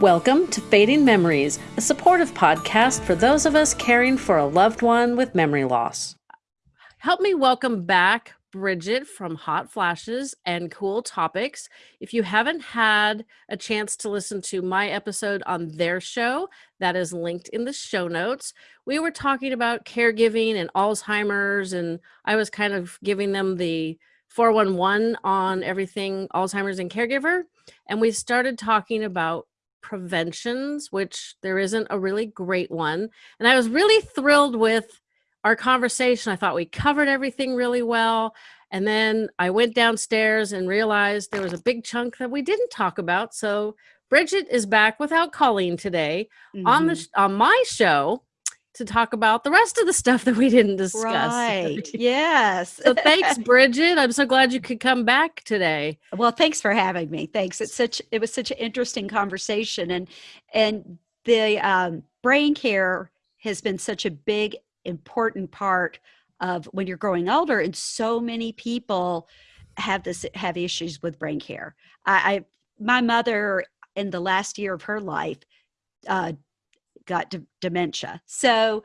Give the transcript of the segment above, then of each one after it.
Welcome to Fading Memories, a supportive podcast for those of us caring for a loved one with memory loss. Help me welcome back Bridget from Hot Flashes and Cool Topics. If you haven't had a chance to listen to my episode on their show, that is linked in the show notes. We were talking about caregiving and Alzheimer's, and I was kind of giving them the 411 on everything Alzheimer's and caregiver. And we started talking about preventions, which there isn't a really great one. And I was really thrilled with our conversation. I thought we covered everything really well. And then I went downstairs and realized there was a big chunk that we didn't talk about. So Bridget is back without Colleen today mm-hmm. on the mm-hmm. on my show to talk about the rest of the stuff that we didn't discuss. Right. yes. so thanks, Bridget. I'm so glad you could come back today. Well, thanks for having me. Thanks. It's such it was such an interesting conversation and and the um, brain care has been such a big important part of when you're growing older and so many people have this have issues with brain care. I, I my mother in the last year of her life uh, got dementia. So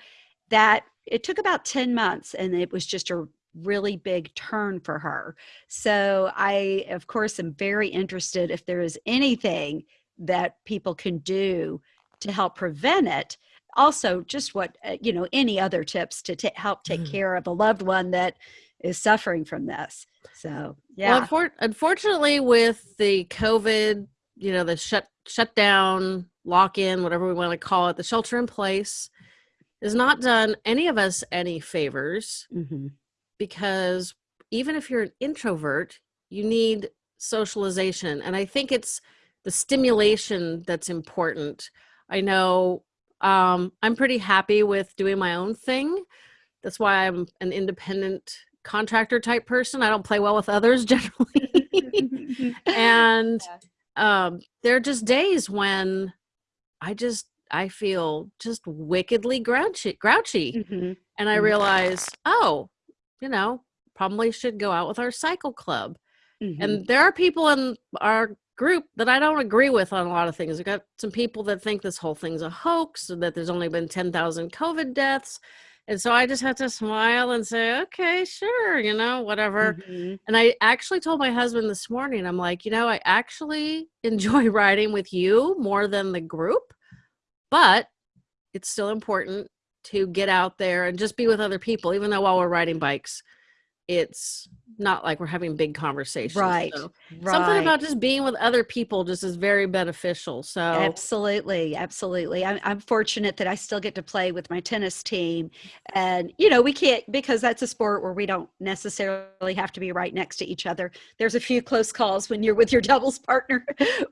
that it took about 10 months and it was just a really big turn for her. So I, of course, am very interested if there is anything that people can do to help prevent it. Also, just what, uh, you know, any other tips to help take mm-hmm. care of a loved one that is suffering from this. So, yeah. Well, unfortunately, with the COVID, you know, the shut shut down lock in, whatever we want to call it, the shelter in place has not done any of us any favors mm-hmm. because even if you're an introvert, you need socialization. And I think it's the stimulation that's important. I know um, I'm pretty happy with doing my own thing. That's why I'm an independent contractor type person. I don't play well with others generally. and um, there are just days when I just I feel just wickedly grouchy, grouchy. Mm-hmm. and I mm-hmm. realize, oh, you know, probably should go out with our cycle club. Mm-hmm. And there are people in our group that I don't agree with on a lot of things. We've got some people that think this whole thing's a hoax, that there's only been 10,000 COVID deaths. And so I just have to smile and say, okay, sure, you know, whatever. Mm-hmm. And I actually told my husband this morning, I'm like, you know, I actually enjoy riding with you more than the group, but it's still important to get out there and just be with other people, even though while we're riding bikes, it's not like we're having big conversations. Right. So right. Something about just being with other people just is very beneficial. So absolutely, absolutely. I'm, I'm fortunate that I still get to play with my tennis team, and you know we can't because that's a sport where we don't necessarily have to be right next to each other. There's a few close calls when you're with your doubles partner,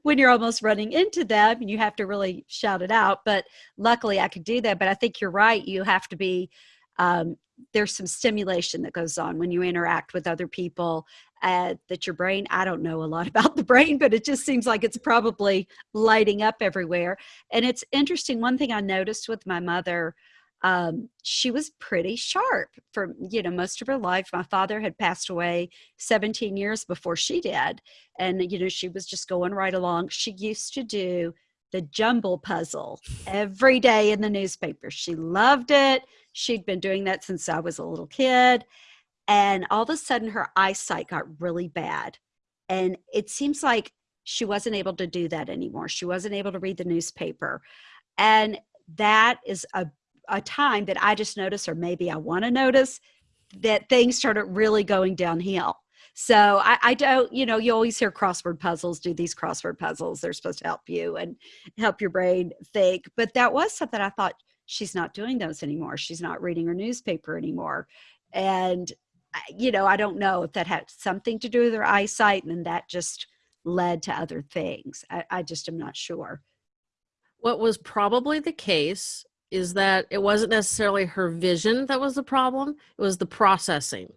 when you're almost running into them, and you have to really shout it out. But luckily, I could do that. But I think you're right. You have to be um, there's some stimulation that goes on when you interact with other people uh, that your brain i don't know a lot about the brain but it just seems like it's probably lighting up everywhere. And it's interesting one thing i noticed with my mother um, she was pretty sharp for you know most of her life. My father had passed away 17 years before she did and you know she was just going right along. She used to do the jumble puzzle every day in the newspaper. She loved it She'd been doing that since I was a little kid. And all of a sudden, her eyesight got really bad. And it seems like she wasn't able to do that anymore. She wasn't able to read the newspaper. And that is a, a time that I just notice, or maybe I want to notice, that things started really going downhill. So I, I, don't, you know, you always hear crossword puzzles, do these crossword puzzles. They're supposed to help you and help your brain think. But that was something I thought she's not doing those anymore. She's not reading her newspaper anymore. And, you know, I don't know if that had something to do with her eyesight and then that just led to other things. I, I just am not sure. What was probably the case is that it wasn't necessarily her vision that was the problem, it was the processing.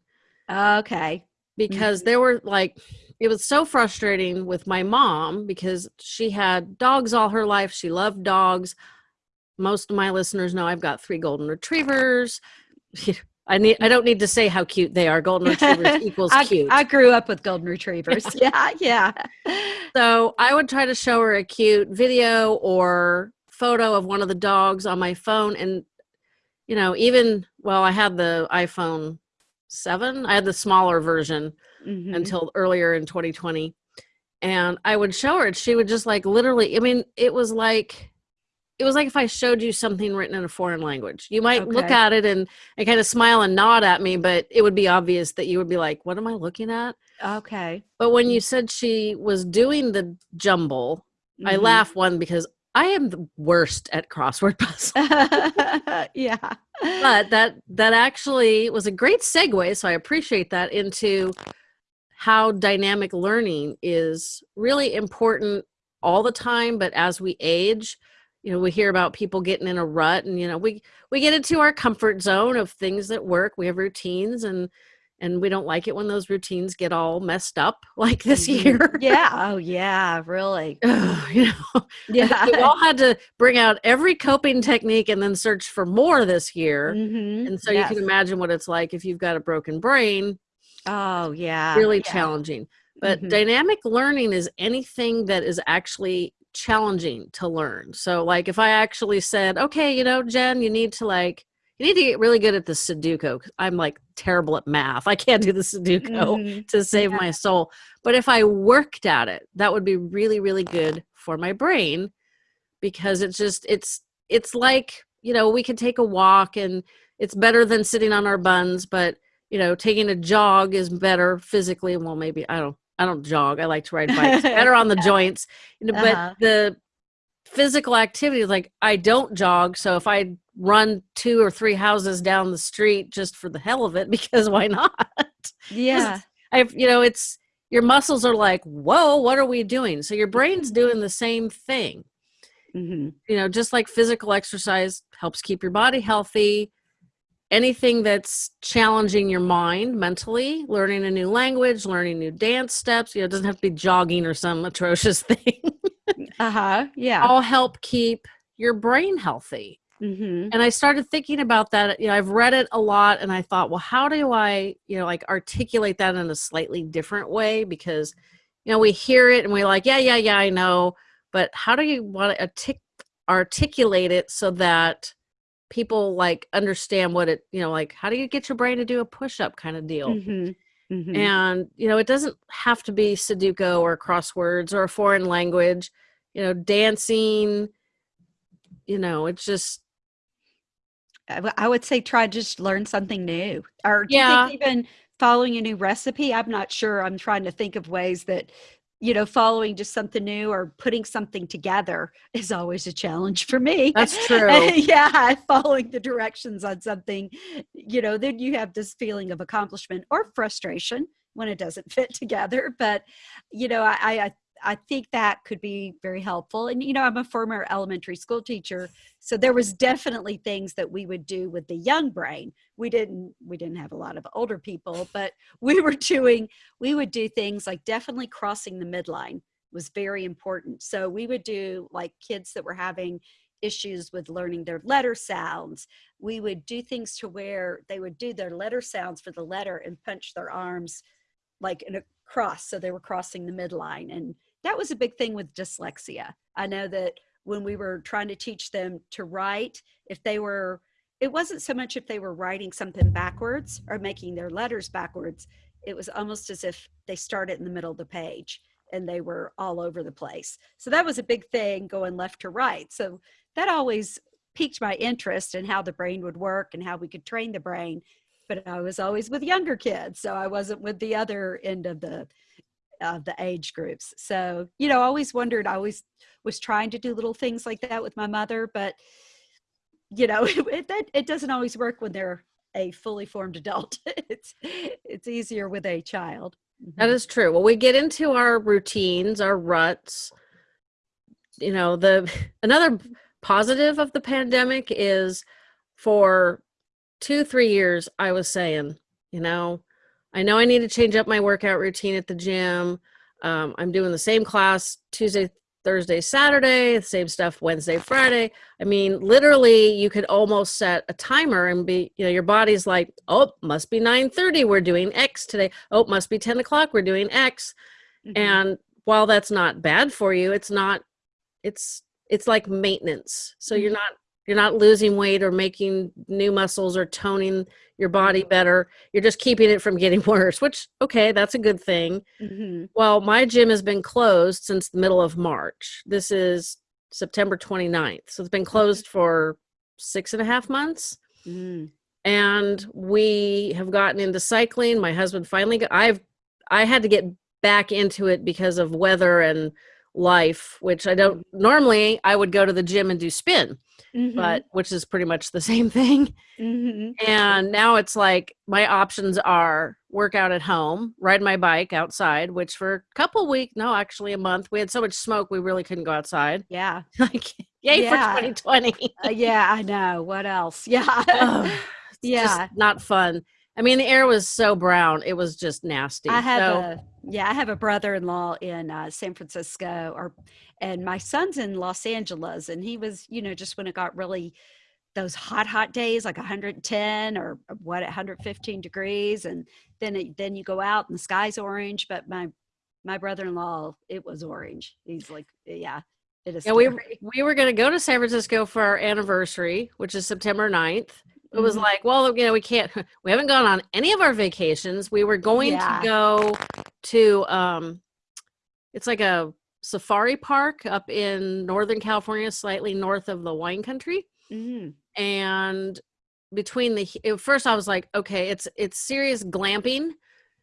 Okay. Because mm-hmm. there were like, it was so frustrating with my mom because she had dogs all her life. She loved dogs most of my listeners know I've got three golden retrievers. I need I don't need to say how cute they are. Golden retrievers equals I, cute. I grew up with golden retrievers. yeah, yeah. so I would try to show her a cute video or photo of one of the dogs on my phone and you know, even well, I had the iPhone 7. I had the smaller version Mhm. until earlier in 2020. And I would show her and she would just like literally, I mean, it was like it was like if I showed you something written in a foreign language. You might look at it and, and kind of smile and nod at me, but it would be obvious that you would be like, what am I looking at? Okay. But when you said she was doing the jumble, I Mhm. laugh one because I am the worst at crossword puzzles. yeah. but that that actually was a great segue so i appreciate that into how dynamic learning is really important all the time but as we age you know we hear about people getting in a rut and you know we we get into our comfort zone of things that work we have routines and and we don't like it when those routines get all messed up like this Mhm. year Yeah. Oh, yeah. Really. you know Yeah. we all had to bring out every coping technique and then search for more this year Mhm. and so you can imagine what it's like if you've got a broken brain, Oh, yeah. really yeah. challenging. But Mhm. dynamic learning is anything that is actually challenging to learn. So like if I actually said, "Okay, you know, Jen, you need to like you need to get really good at the Sudoku." I'm like terrible at math. I can't do the Sudoku Mhm. to save my soul. But if I worked at it, that would be really really good for my brain because it's just it's it's like, you know, we could take a walk and it's better than sitting on our buns, but you know, taking a jog is better physically. Well, maybe I don't I don't jog. I like to ride bikes. better on the joints. You know, Uh-huh. But the physical activity is like I don't jog, so if I run two or three houses down the street just for the hell of it because why not? Yeah. I've you know, it's your muscles are like, "Whoa, what are we doing?" So your brain's doing the same thing hmm you know just like physical exercise helps keep your body healthy anything that's challenging your mind mentally learning a new language learning new dance steps you know it doesn't have to be jogging or some atrocious thing Uh huh. Yeah. all help keep your brain healthy hmm and i started thinking about that you know i've read it a lot and i thought well how do i you know like articulate that in a slightly different way because you know we hear it and we're like yeah yeah yeah i know but how do you want to artic- articulate it so that people like understand what it you know like how do you get your brain to do a push-up kind of deal hmm hmm and you know it doesn't have to be sudoku or crosswords or a foreign language you know dancing you know it's just I would say try just learn something new. Or do you Yeah. think even following a new recipe? I'm not sure. I'm trying to think of ways that, you know, following just something new or putting something together is always a challenge for me. That's true. yeah, following the directions on something, you know, then you have this feeling of accomplishment or frustration when it doesn't fit together. But, you know, I, I I think that could be very helpful. And you know, I'm a former elementary school teacher, so there was definitely things that we would do with the young brain. We didn't we didn't have a lot of older people, but we were doing we would do things like definitely crossing the midline was very important. So we would do like kids that were having issues with learning their letter sounds. We would do things to where they would do their letter sounds for the letter and punch their arms like in a cross so they were crossing the midline and that was a big thing with dyslexia. I know that when we were trying to teach them to write if they were it wasn't so much if they were writing something backwards or making their letters backwards it was almost as if they started in the middle of the page and they were all over the place. So that was a big thing going left to right. So that always piqued my interest in how the brain would work and how we could train the brain. But I was always with younger kids, so I wasn't with the other end of the of the age groups. So you know, I always wondered. I always was trying to do little things like that with my mother, but you know, it it, it doesn't always work when they're a fully formed adult. it's it's easier with a child. That mm-hmm. is true. Well, we get into our routines, our ruts. You know, the another positive of the pandemic is for two, three years, I was saying, you know, I know I need to change up my workout routine at the gym. Um, I'm doing the same class Tuesday Thursday, Saturday, same stuff Wednesday, Friday. I mean, literally you could almost set a timer and be, you know, your body's like, oh, must be 9:30. We're doing X today. Oh, must be 10 o'clock. We're doing X. Mhm. And while that's not bad for you, it's not, it's it's like maintenance. So you're not you're not losing weight or making new muscles or toning your body better. You're just keeping it from getting worse, which okay, that's a good thing. Mhm. Well, my gym has been closed since the middle of March. This is September 29th. So it's been closed for six and a half months. Mm. And we have gotten into cycling. My husband finally got, I've, I had to get back into it because of weather and life, which I don't normally I would go to the gym and do spin, Mhm. but which is pretty much the same thing. Mhm. And now it's like my options are work out at home, ride my bike outside, which for a couple weeks, no, actually a month, we had so much smoke we really couldn't go outside. yeah, like, yay Yeah. for 2020. Uh, yeah, I know. What else? Yeah, Yeah. just not fun. I mean, the air was so brown, it was just nasty. I have So- a yeah, I have a brother-in-law in uh, San Francisco, or and my son's in Los Angeles, and he was, you know, just when it got really those hot, hot days, like 110 or what, 115 degrees, and then it, then you go out and the sky's orange. But my my brother-in-law, it was orange. He's like, yeah, it is. Yeah, we we were going to go to San Francisco for our anniversary, which is September 9th. It was Mhm. like, well, you know, we can't we haven't gone on any of our vacations. We were going Yeah. to go to um it's like a safari park up in Northern California, slightly north of the wine country. Mhm. And between the at first I was like, okay, it's it's serious glamping,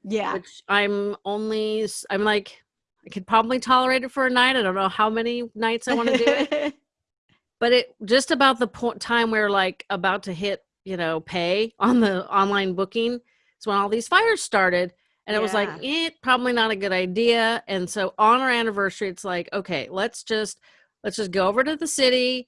yeah, which I'm only I'm like I could probably tolerate it for a night. I don't know how many nights I want to do it but it just about the point time we're like about to hit you know pay on the online booking. It's when all these fires started and it was like Yeah. eh, probably not a good idea. And so on our anniversary it's like okay let's just let's just go over to the city.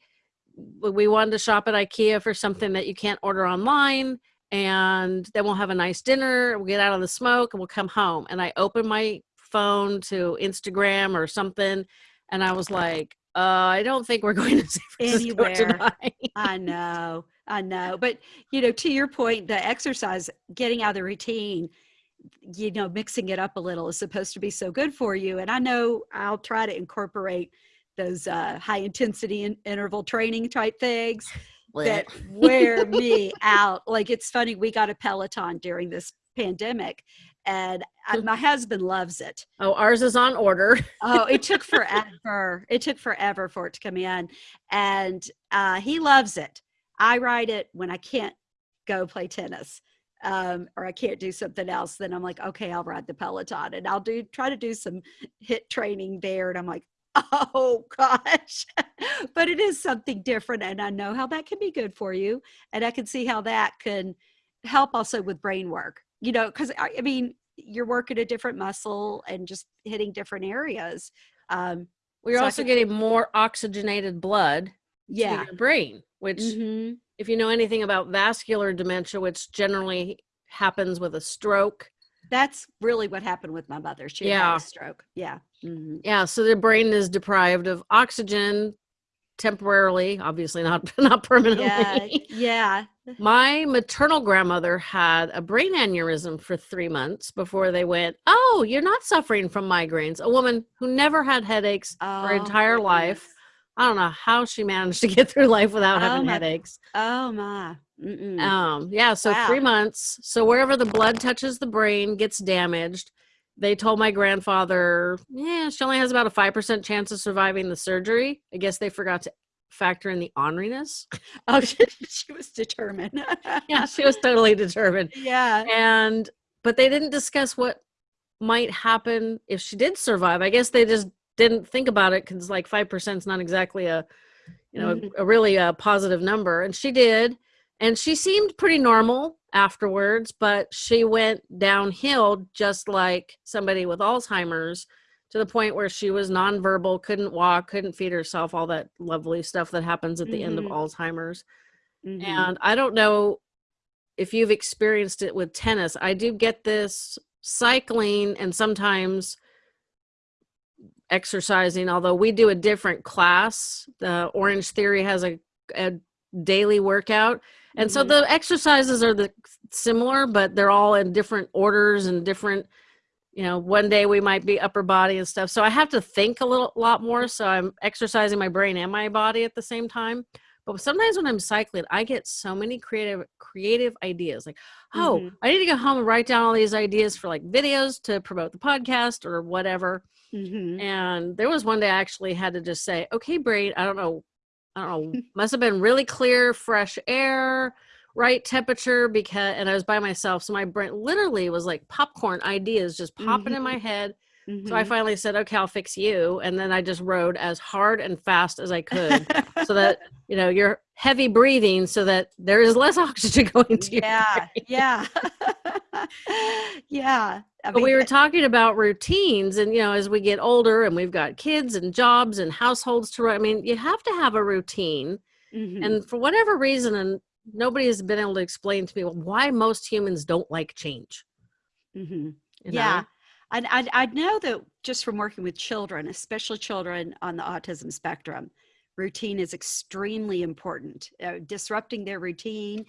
We we wanted to shop at ikea for something that you can't order online and then we'll have a nice dinner we'll get out of the smoke and we'll come home. And i opened my phone to instagram or something and i was like uh, I don't think we're going to San Francisco Anywhere. tonight. I know, I know. But you know, to your point, the exercise, getting out of the routine, you know, mixing it up a little is supposed to be so good for you. And I know I'll try to incorporate those uh, high intensity in- interval training type things that wear me out. Like it's funny, we got a Peloton during this pandemic, and I, my husband loves it. oh, ours is on order. Oh, it took forever. it took forever for it to come in. And uh, he loves it. I ride it when I can't go play tennis um, or I can't do something else. Then I'm like, okay, I'll ride the Peloton and I'll do try to do some HIIT training there. And I'm like, oh gosh. but it is something different. And I know how that can be good for you. And I can see how that can help also with brain work, you know, because I, I mean, you're working a different muscle and just hitting different areas. Um, We're So also getting more oxygenated blood yeah. to your brain, which, Mhm. if you know anything about vascular dementia, which generally happens with a stroke, That's really what happened with my mother. She had a stroke. Yeah. Mhm. yeah, so the brain is deprived of oxygen temporarily, obviously not not permanently. Yeah. Yeah. My maternal grandmother had a brain aneurysm for three months before they went, Oh, you're not suffering from migraines. A woman who never had headaches her Oh, entire life. I don't know how she managed to get through life without Oh, having my- headaches. Oh my. Mm-mm. Um, yeah, so Wow. three months. So wherever the blood touches the brain gets damaged. They told my grandfather, yeah, she only has about a 5% chance of surviving the surgery. I guess they forgot to factor in the orneriness. oh, she, she was determined. Yeah, she was totally determined. yeah. and but they didn't discuss what might happen if she did survive i guess they just didn't think about it because like 5% is not exactly a you know Mhm. a, a really a positive number and she did and she seemed pretty normal afterwards but she went downhill just like somebody with alzheimer's to the point where she was nonverbal couldn't walk couldn't feed herself all that lovely stuff that happens at the end of Mhm. alzheimer's Mhm. and I don't know if you've experienced it with tennis. I do get this cycling and sometimes exercising, although we do a different class. The Orange Theory has a, a daily workout. And so Mhm. the exercises are the similar, but they're all in different orders and different, you know, one day we might be upper body and stuff. So I have to think a little lot more. So I'm exercising my brain and my body at the same time. But sometimes when I'm cycling, I get so many creative creative ideas. Like, oh, Mhm. I need to go home and write down all these ideas for like videos to promote the podcast or whatever. Mhm. And there was one day I actually had to just say, okay, brain, I don't know, I don't know, must have been really clear, fresh air, right temperature, because, and I was by myself. So my brain literally was like popcorn ideas just popping in my head. So I Mhm. finally said, okay, I'll fix you. And then I just rode as hard and fast as I could so that, you know, you're heavy breathing so that there is less oxygen going to you. yeah, yeah, yeah. I But we were talking about routines, and you know, as we get older and we've got kids and jobs and households to run, I mean, you have to have a routine. Mhm. And for whatever reason, and nobody has been able to explain to me why most humans don't like change. Mhm. you yeah know? and I, I know that just from working with children especially children on the autism spectrum routine is extremely important uh, disrupting their routine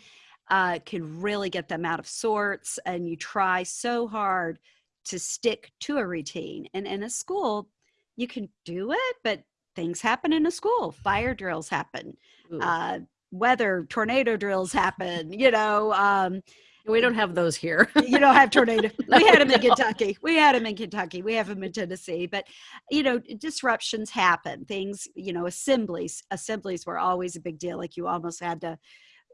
uh, can really get them out of sorts and you try so hard to stick to a routine and in a school you can do it but things happen in a school fire drills happen uh, weather tornado drills happen you know um, we don't have those here. you don't have tornado. we had them in No. Kentucky. We had them in Kentucky. We have them in Tennessee. But you know, disruptions happen. Things, you know, assemblies. Assemblies were always a big deal. Like you almost had to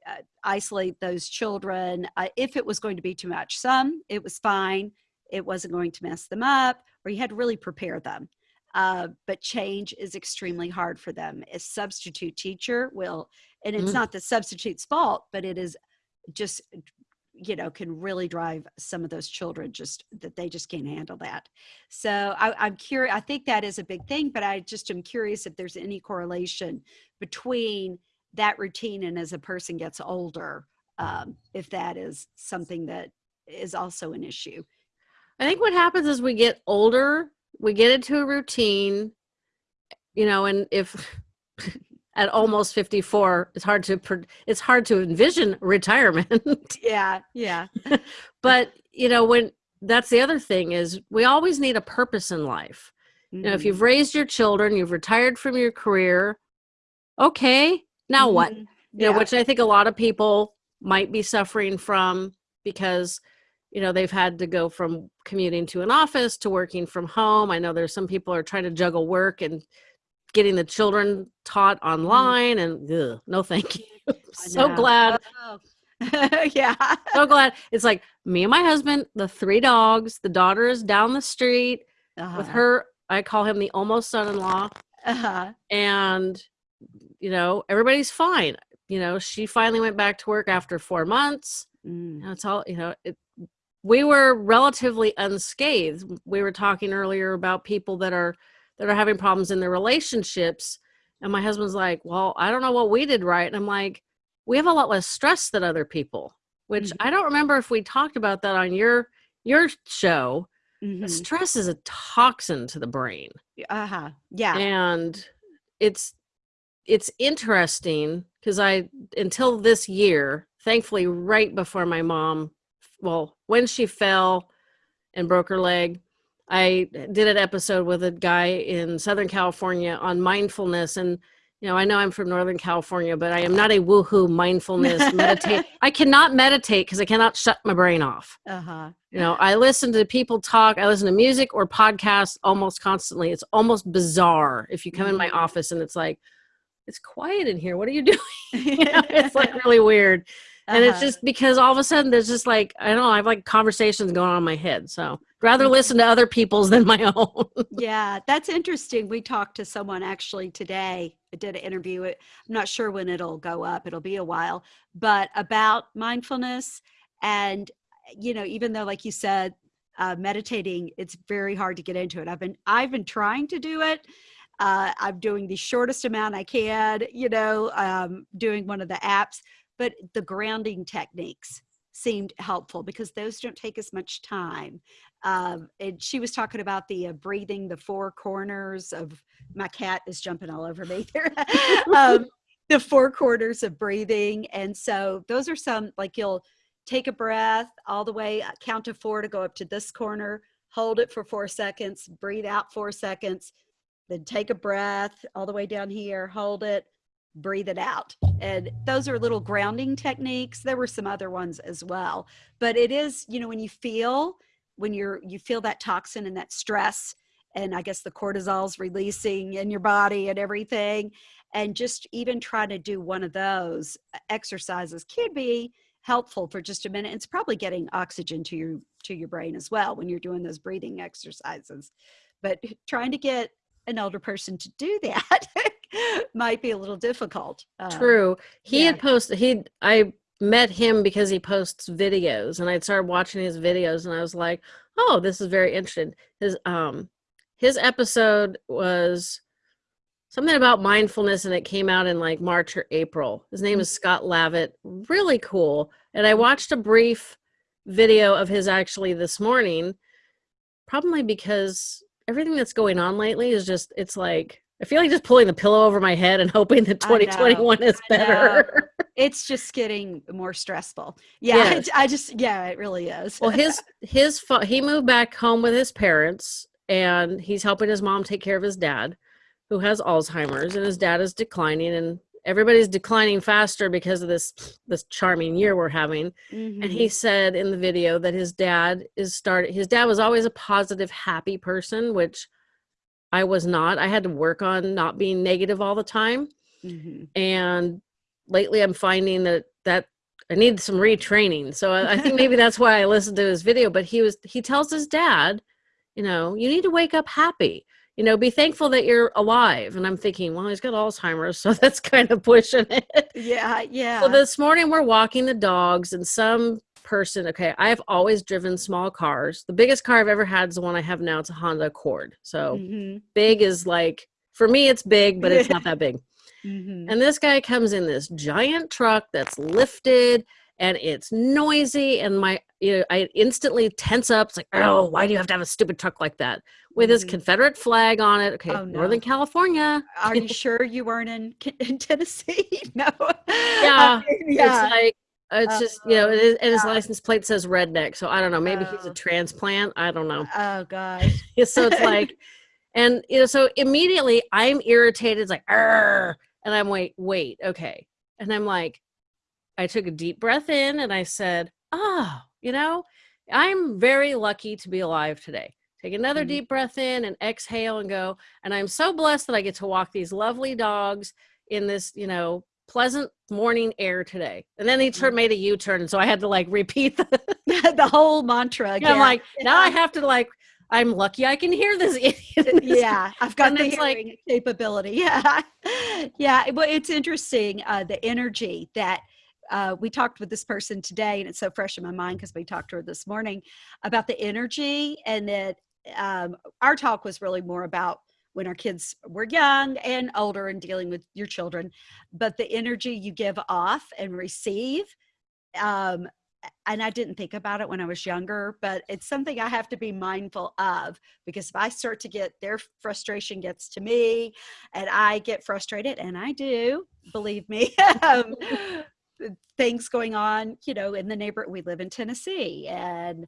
uh, isolate those children uh, if it was going to be too much. Some it was fine. It wasn't going to mess them up, or you had to really prepare them. Uh, but change is extremely hard for them. A substitute teacher will, and it's Mm. not the substitute's fault, but it is just you know can really drive some of those children just that they just can't handle that so I, i'm curious i think that is a big thing but i just am curious if there's any correlation between that routine and as a person gets older um, if that is something that is also an issue I think what happens is we get older, we get into a routine, you know, and if at almost 54, it's hard to it's hard to envision retirement. yeah yeah but, you know, when that's the other thing is we always need a purpose in life. You know, if you've raised your children, you've retired from your career, okay, now what? Mhm. you know Yeah. which i think a lot of people might be suffering from because you know they've had to go from commuting to an office to working from home i know there's some people are trying to juggle work and getting the children taught online and ugh, no thank you so glad Oh. yeah so glad it's like me and my husband the three dogs the daughter is down the street with Uh-huh. her i call him the almost son-in-law uh-huh. and you know everybody's fine you know she finally went back to work after four months Mm. It's all you know. It, we were relatively unscathed. We were talking earlier about people that are that are having problems in their relationships, and my husband's like, "Well, I don't know what we did right." And I'm like, "We have a lot less stress than other people." Which Mhm. I don't remember if we talked about that on your your show. Mhm. Stress is a toxin to the brain, uh-huh yeah and it's it's interesting because I until this year, thankfully, right before my mom, well, when she fell and broke her leg, I did an episode with a guy in Southern California on mindfulness and. You know, I know I'm from Northern California, but I am not a woohoo mindfulness meditate. I cannot meditate because I cannot shut my brain off. uh-huh You know, I listen to people talk. I listen to music or podcasts almost constantly. It's almost bizarre if you come in my Mhm. office and it's like, it's quiet in here. What are you doing? you know, it's like really weird. And it's Uh-huh. just because all of a sudden there's just like, I don't know, I have like conversations going on in my head. So rather listen to other people's than my own. yeah that's interesting we talked to someone actually today i did an interview i'm not sure when it'll go up it'll be a while but about mindfulness and you know even though like you said uh, meditating it's very hard to get into it i've been i've been trying to do it uh, i'm doing the shortest amount i can you know um, doing one of the apps but the grounding techniques seemed helpful because those don't take as much time. Um, and she was talking about the uh, breathing the four corners of my cat is jumping all over me there. um, the four corners of breathing. And so those are some like you'll take a breath all the way, uh, count to four to go up to this corner, hold it for four seconds, breathe out four seconds, then take a breath all the way down here, hold it, breathe it out. And those are little grounding techniques. There were some other ones as well. But it is, you know, when you feel, when you're, you feel that toxin and that stress, and I guess the cortisol's releasing in your body and everything. And just even trying to do one of those exercises can be helpful for just a minute. It's probably getting oxygen to your to your brain as well when you're doing those breathing exercises. But trying to get an older person to do that might be a little difficult. Um, True. He yeah. had posted he I met him because he posts videos and I started watching his videos and I was like, "Oh, this is very interesting." His um his episode was something about mindfulness and it came out in like March or April. His name is Scott Lavitt. Really cool. And I watched a brief video of his actually this morning, probably because everything that's going on lately is just, it's like, I feel like just pulling the pillow over my head and hoping that I know, 2021 is better. It's just getting more stressful. Yeah, Yes. it's- I just yeah, it really is. well, his, his, he moved back home with his parents and he's helping his mom take care of his dad who has Alzheimer's and his dad is declining and everybody's declining faster because of this this charming year we're having and he Mhm. said in the video that his dad is started his dad was always a positive happy person which I was not I had to work on not being negative all the time. Mhm. and lately I'm finding that that I need some retraining. So I, I think maybe that's why I listened to his video but he was he tells his dad you know you need to wake up happy. You know be thankful that you're alive. And i'm thinking well he's got alzheimer's so that's kind of pushing it. Yeah, yeah. so this morning we're walking the dogs and some person okay i've always driven small cars the biggest car i've ever had is the one i have now it's a honda accord so Mhm. big is like for me it's big but it's not that big Mhm. and this guy comes in this giant truck that's lifted and it's noisy and my you know i instantly tense up it's like oh why do you have to have a stupid truck like that with his Mhm. confederate flag on it okay Oh, no. northern california Are you sure you weren't in, in Tennessee? no. Yeah, I mean, yeah. it's like it's just you know it is, and his yeah. license plate says redneck so i don't know maybe he's Oh. a transplant i don't know oh gosh. so it's like and you know so immediately i'm irritated it's like Arr! and i'm wait wait okay and i'm like i took a deep breath in and i said oh you know i'm very lucky to be alive today take another Mhm. deep breath in and exhale and go and i'm so blessed that i get to walk these lovely dogs in this you know pleasant morning air today. And then he turned made a u-turn and so i had to like repeat the the whole mantra again. yeah, i'm like now i have to like i'm lucky i can hear this idiot. yeah i've got And the it's like- hearing capability yeah. Yeah well it's interesting uh the energy that uh, we talked with this person today and it's so fresh in my mind because we talked to her this morning about the energy and that um, our talk was really more about when our kids were young and older and dealing with your children but the energy you give off and receive um, and I didn't think about it when I was younger, but it's something I have to be mindful of because if I start to get their frustration gets to me and I get frustrated, and I do, believe me, um, things going on, you know, in the neighborhood. We live in Tennessee and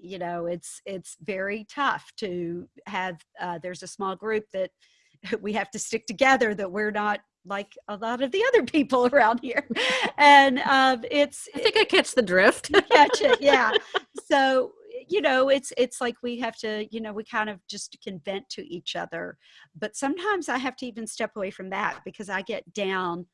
you know it's it's very tough to have uh, there's a small group that we have to stick together that we're not like a lot of the other people around here. And um, it's i think i catch the drift. Catch it yeah. So you know it's it's like we have to you know we kind of just can vent to each other. But sometimes i have to even step away from that because i get down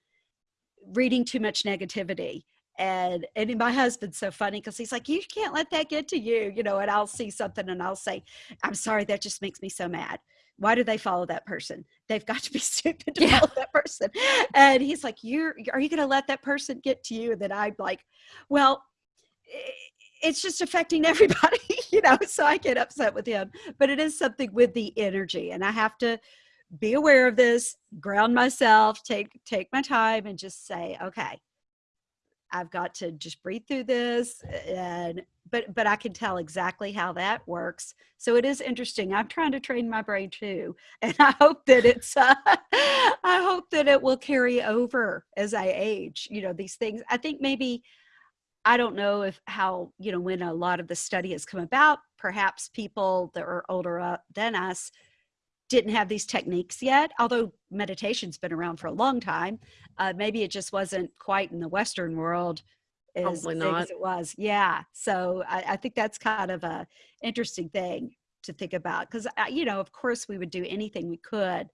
reading too much negativity and and my husband's so funny because he's like you can't let that get to you you know and i'll see something and i'll say i'm sorry that just makes me so mad. Why do they follow that person? They've got to be stupid to Yeah. follow that person. And he's like you're are you going to let that person get to you? And then i'm like well it's just affecting everybody you know so i get upset with him. But it is something with the energy and i have to be aware of this ground myself take take my time and just say okay I've got to just breathe through this and but but I can tell exactly how that works. So it is interesting. I'm trying to train my brain too, and I hope that it's uh, I hope that it will carry over as I age. You know, these things. I think maybe I don't know if how you know when a lot of the study has come about. Perhaps people that are older uh, than us didn't have these techniques yet, although meditation's been around for a long time. Uh, maybe it just wasn't quite in the Western world as Probably not. as it was. Yeah. So I, I think that's kind of a interesting thing to think about because, you know, of course, we would do anything we could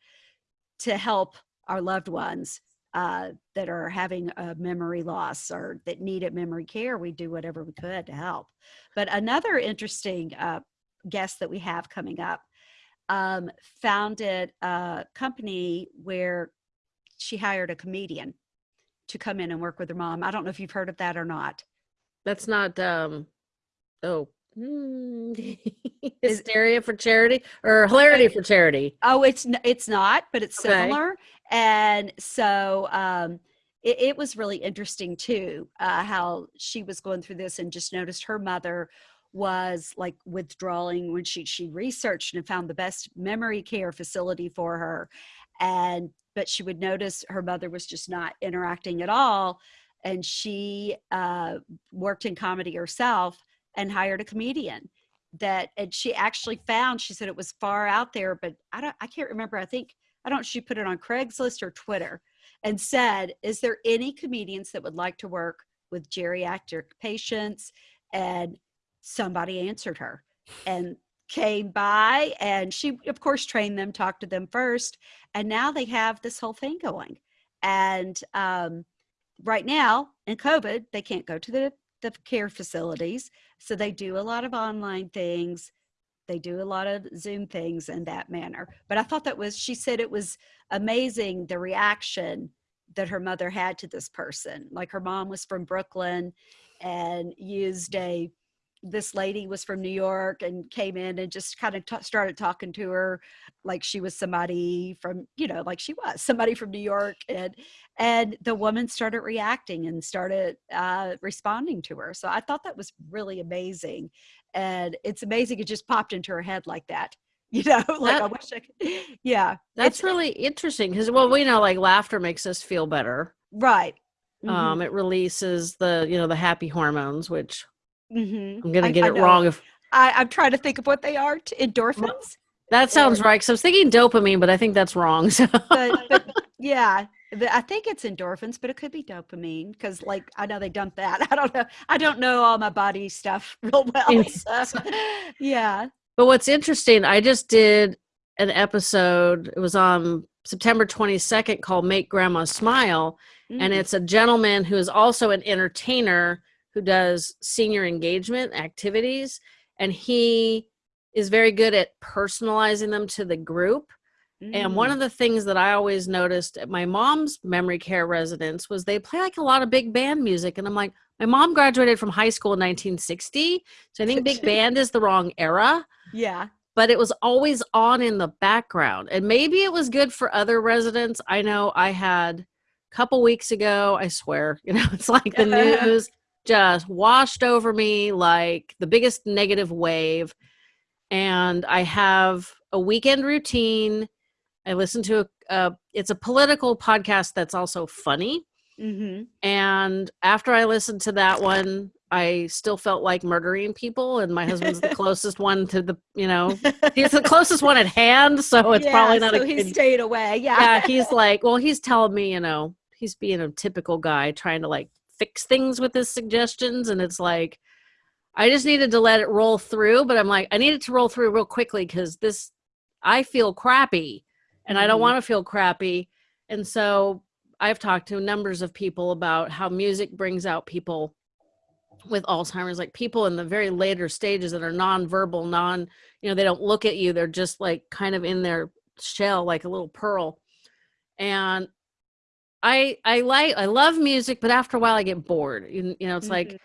to help our loved ones uh, that are having a memory loss or that needed memory care. We do whatever we could to help. But another interesting uh, guest that we have coming up um, founded a company where she hired a comedian to come in and work with her mom. I don't know if you've heard of that or not. That's not um oh hmm, hysteria for charity or hilarity for charity. Oh, it's it's not, but it's Okay. similar. And so um, it, it was really interesting too uh, how she was going through this and just noticed her mother was like withdrawing when she she researched and found the best memory care facility for her and but she would notice her mother was just not interacting at all and she uh, worked in comedy herself and hired a comedian that and she actually found she said it was far out there but i don't i can't remember i think i don't she put it on craigslist or twitter and said is there any comedians that would like to work with geriatric patients? and somebody answered her and came by and she of course trained them talked to them first and now they have this whole thing going. And um, right now in covid they can't go to the, the care facilities so they do a lot of online things. They do a lot of zoom things in that manner. But i thought that was she said it was amazing the reaction that her mother had to this person. Like her mom was from brooklyn and used a this lady was from New York and came in and just kind of t- started talking to her like she was somebody from you know like she was somebody from New York and and the woman started reacting and started uh, responding to her so I thought that was really amazing and it's amazing it just popped into her head like that you know like That- I wish I could yeah That's it's really interesting because well, we know like laughter makes us feel better. right Mhm, Um, it releases the you know the happy hormones, which mhm. I'm gonna get I it know. wrong if I, I'm trying to think of what they are t- endorphins that sounds Or- right. Because I was thinking dopamine, but I think that's wrong. So but, but yeah i think it's endorphins but it could be dopamine because like i know they dump that i don't know i don't know all my body stuff real well so, yeah But what's interesting, I just did an episode. It was on September 22nd called "Make Grandma Smile," and Mm. it's a gentleman who is also an entertainer who does senior engagement activities, and he is very good at personalizing them to the group. And one Mm. of the things that I always noticed at my mom's memory care residence was they play like a lot of big band music. And I'm like, my mom graduated from high school in 1960. So I think big band is the wrong era, yeah but it was always on in the background. And maybe it was good for other residents. I know I had a couple weeks ago, I swear, you know, it's like the news just washed over me like the biggest negative wave. And I have a weekend routine. I listen to a, a it's a political podcast that's also funny. hmm And after I listened to that one, I still felt like murdering people. And my husband's the closest one to the, you know, he's the closest one at hand. So it's probably not so a he stayed away yeah yeah, he's like, well, he's telling me, you know, he's being a typical guy trying to like fix things with his suggestions. And it's like, I just needed to let it roll through. But I'm like, I needed to roll through real quickly because this, I feel crappy and I don't Mhm. want to feel crappy. And so I've talked to numbers of people about how music brings out people with Alzheimer's, like people in the very later stages that are nonverbal, non, you know, they don't look at you. They're just like kind of in their shell, like a little pearl. And I, I like, I love music, but after a while I get bored. You, you know, it's like Mhm.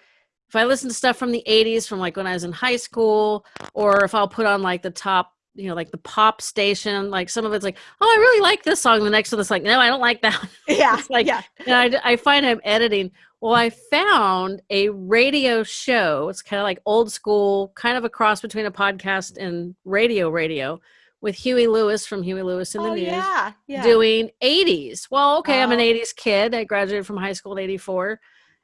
if I listen to stuff from the 80s, from like when I was in high school, or if I'll put on like the top you know, like the pop station, like some of it's like, oh, I really like this song. The next one is like, no, I don't like that. Yeah. It's like, yeah. and I, I find I'm editing. Well, I found a radio show. It's kind of like old school, kind of a cross between a podcast and radio radio with Huey Lewis from Huey Lewis in the oh, News yeah. Yeah. doing 80s. Well, okay, I'm an Oh. 80s kid. I graduated from high school in 84.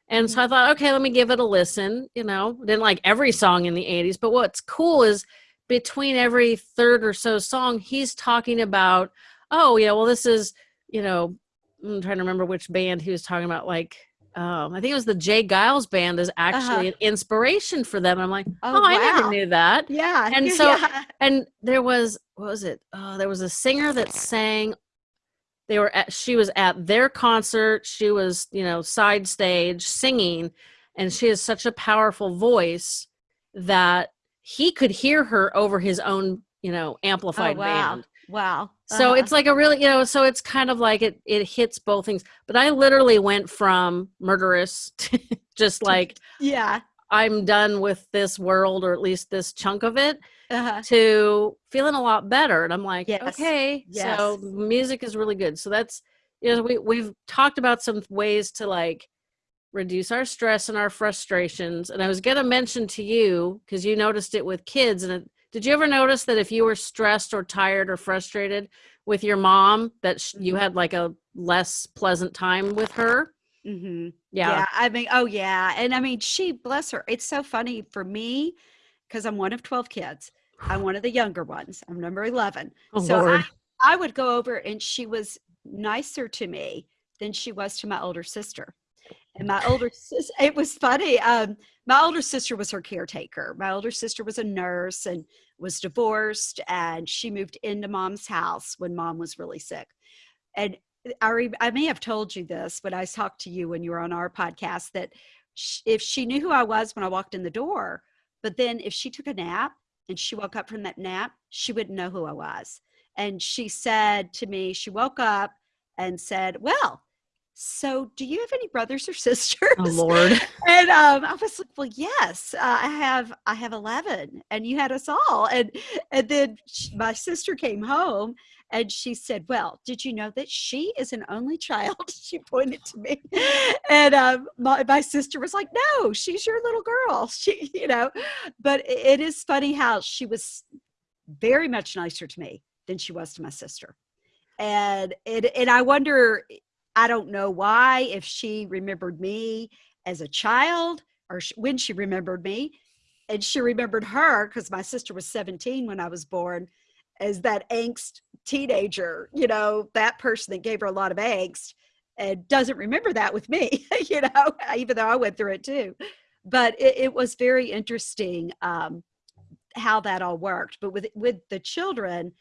And Mm-hmm. so I thought, okay, let me give it a listen. You know, didn't like every song in the 80s, but what's cool is between every third or so song, he's talking about, oh, yeah, well, this is, you know, I'm trying to remember which band he was talking about. Like, um, I think it was the J. Geils band is actually an inspiration for them. And I'm like, oh, Oh, I never knew that yeah. And so- yeah. and there was what was it oh there was a singer that sang they were at she was at their concert she was you know side stage singing and she has such a powerful voice that he could hear her over his own you know amplified oh, wow. band Wow. so Uh-huh. it's like a really you know so it's kind of like it it hits both things but i literally went from murderous to just like yeah. i'm done with this world or at least this chunk of it Uh-huh. to feeling a lot better and i'm like Yes. okay so music is really good so that's you know we, we've talked about some ways to like reduce our stress and our frustrations and i was going to mention to you because you noticed it with kids and it, did you ever notice that if you were stressed or tired or frustrated with your mom that sh- you Mhm. had like a less pleasant time with her Mm-hmm. yeah, Yeah. I mean, oh yeah. And I mean, she bless her. It's so funny for me because I'm one of 12 kids. I'm one of the younger ones. I'm number 11. oh so lord I, I would go over and she was nicer to me than she was to my older sister. And my older sister, it was funny. Um, my older sister was her caretaker. My older sister was a nurse and was divorced, and she moved into mom's house when mom was really sick. And I, re- I may have told you this but I talked to you when you were on our podcast that sh- if she knew who I was when I walked in the door, but then if she took a nap and she woke up from that nap, she wouldn't know who I was. And she said to me, she woke up and said, Well, so do you have any brothers or sisters? oh lord and um, I was like, "Well, yes, uh, I have. I have eleven, and you had us all." And and then sh- my sister came home, and she said, "Well, did you know that she is an only child?" she pointed to me, and um, my my sister was like, "No, she's your little girl." She, you know, but it is funny how she was very much nicer to me than she was to my sister, and it and I wonder. I don't know why, if she remembered me as a child or when she remembered me. And she remembered her because my sister was 17 when I was born as that angst teenager, you know, that person that gave her a lot of angst and doesn't remember that with me, you know, even though I went through it too. But it, it was very interesting um, how that all worked. But with with the children,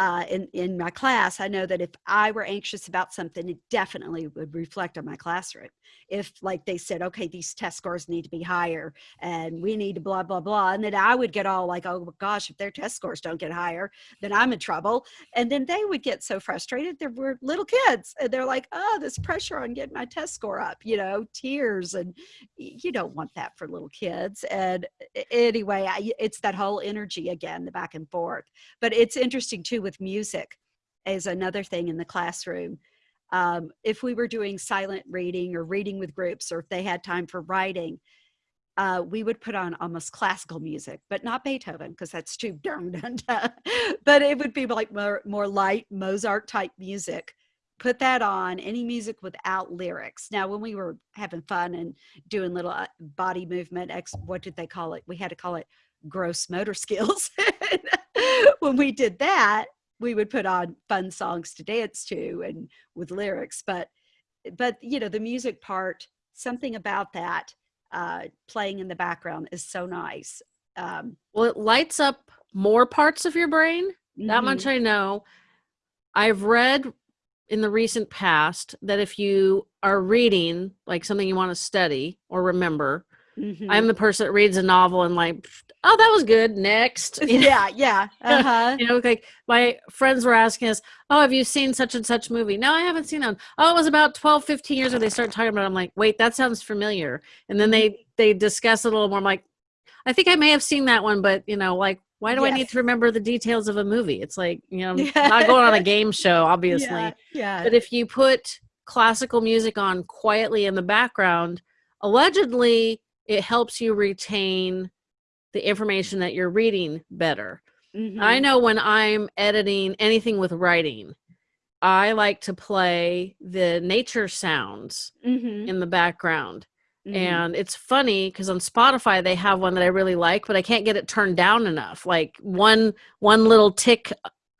uh, in in my class, I know that if I were anxious about something, it definitely would reflect on my classroom. If like they said, okay, these test scores need to be higher, and we need to blah blah blah, and then I would get all like, oh gosh, if their test scores don't get higher, then I'm in trouble. And then they would get so frustrated. They were little kids, and they're like, oh, this pressure on getting my test score up, you know, tears, and you don't want that for little kids. And anyway, I, it's that whole energy again, the back and forth but it's interesting too with music is another thing in the classroom. Um, if we were doing silent reading or reading with groups or if they had time for writing uh, we would put on almost classical music but not beethoven because that's too dun. but it would be like more, more light mozart type music. Put that on any music without lyrics. Now when we were having fun and doing little uh, body movement ex what did they call it? We had to call it gross motor skills. When we did that we would put on fun songs to dance to and with lyrics but but you know the music part something about that uh playing in the background is so nice um. Well it lights up more parts of your brain that mhm, much i know. I've read in the recent past that if you are reading like something you want to study or remember mhm. i'm the person that reads a novel and like oh that was good next yeah yeah uh-huh you know like my friends were asking us oh have you seen such and such movie no i haven't seen that one. oh it was about 12 15 years ago they started talking about it i'm like wait that sounds familiar and then they they discuss it a little more i'm like i think i may have seen that one but you know like why do I need to remember the details of a movie? It's like, you know, Yeah. not going on a game show, obviously. Yeah, yeah. But if you put classical music on quietly in the background, allegedly it helps you retain the information that you're reading better. I Mhm. know when I'm editing anything with writing, I like to play the nature sounds Mhm, in the background. mhm. And it's funny because on Spotify they have one that I really like, but I can't get it turned down enough. Like one one little tick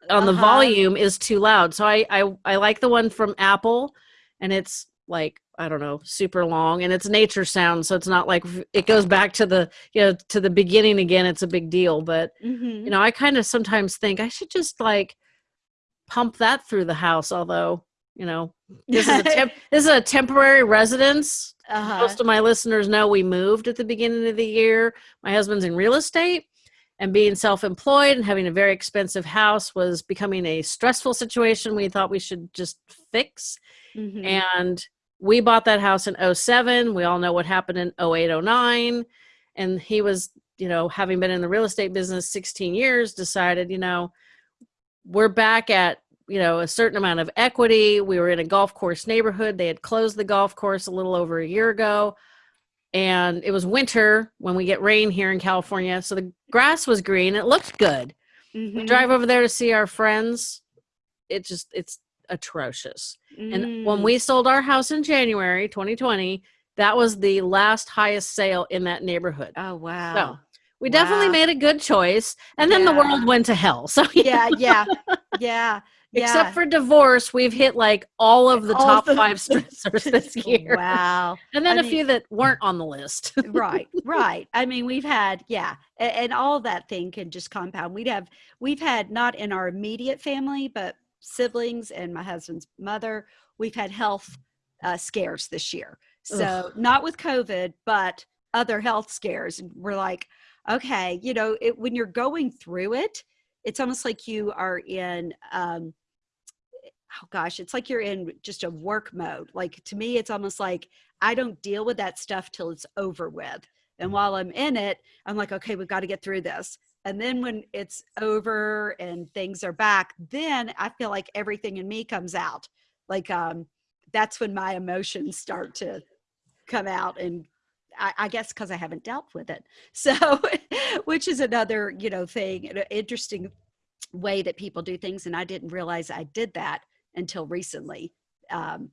on the Uh-huh. volume is too loud. So I, I I like the one from Apple, and it's like I don't know, super long, and it's nature sound, so it's not like it goes back to the you know to the beginning again. It's a big deal, but Mhm. you know I kind of sometimes think I should just like pump that through the house. Although you know this is a temp- this is a temporary residence Uh-huh. most of my listeners know we moved at the beginning of the year. My husband's in real estate and being self employed and having a very expensive house was becoming a stressful situation we thought we should just fix. Mhm. And we bought that house in 07. We all know what happened in 08, 09. And he was, you know, having been in the real estate business 16 years, decided, you know, we're back at you know a certain amount of equity we were in a golf course neighborhood they had closed the golf course a little over a year ago and it was winter when we get rain here in california so the grass was green it looked good we Mhm. drive over there to see our friends it just it's atrocious and when Mm. we sold our house in january 2020 that was the last highest sale in that neighborhood Oh wow. we definitely made a good choice and then the world went to hell so yeah, yeah, yeah. Yeah. Except for divorce, we've hit like all of the All top five stressors this year. Wow. And then I a mean- few that weren't on the list. right right i mean we've had yeah and, and all that thing can just compound we'd have we've had not in our immediate family but siblings and my husband's mother we've had health uh, scares this year. So not with covid but other health scares. And we're like okay you know it, when you're going through it it's almost like you are in um oh gosh it's like you're in just a work mode. Like to me it's almost like I don't deal with that stuff till it's over with. And while I'm in it, I'm like, okay, we've got to get through this. And then when it's over and things are back, then I feel like everything in me comes out. Like um, that's when my emotions start to come out and I, I guess because I haven't dealt with it. So, which is another, you know, thing, an interesting way that people do things. And I didn't realize I did that until recently um,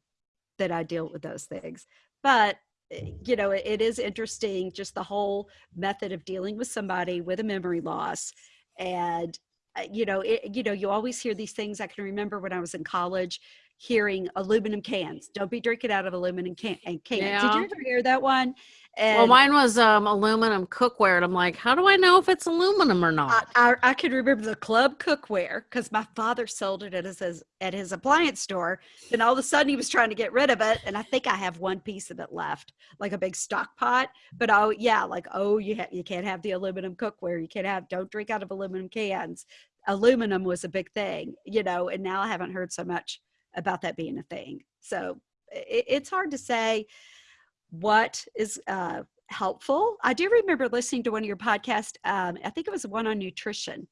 that I deal with those things. But, you know, it, it is interesting just the whole method of dealing with somebody with a memory loss. And, uh, you know, it, you know, you always hear these things. I can remember when I was in college hearing aluminum cans. Don't be drinking out of aluminum can- and cans. Did you ever hear that one? And well, mine was um, aluminum cookware. And I'm like, how do I know if it's aluminum or I, not? I, I can remember the club cookware because my father sold it at his at his appliance store. Then all of a sudden he was trying to get rid of it, and I think I have one piece of it left, like a big stock pot. But oh yeah, like oh you ha- you can't have the aluminum cookware. You can't have don't drink out of aluminum cans. Aluminum was a big thing, you know, and now I haven't heard so much about that being a thing. So it, it's hard to say what is uh, helpful. I do remember listening to one of your podcasts. Um, I think it was one on nutrition,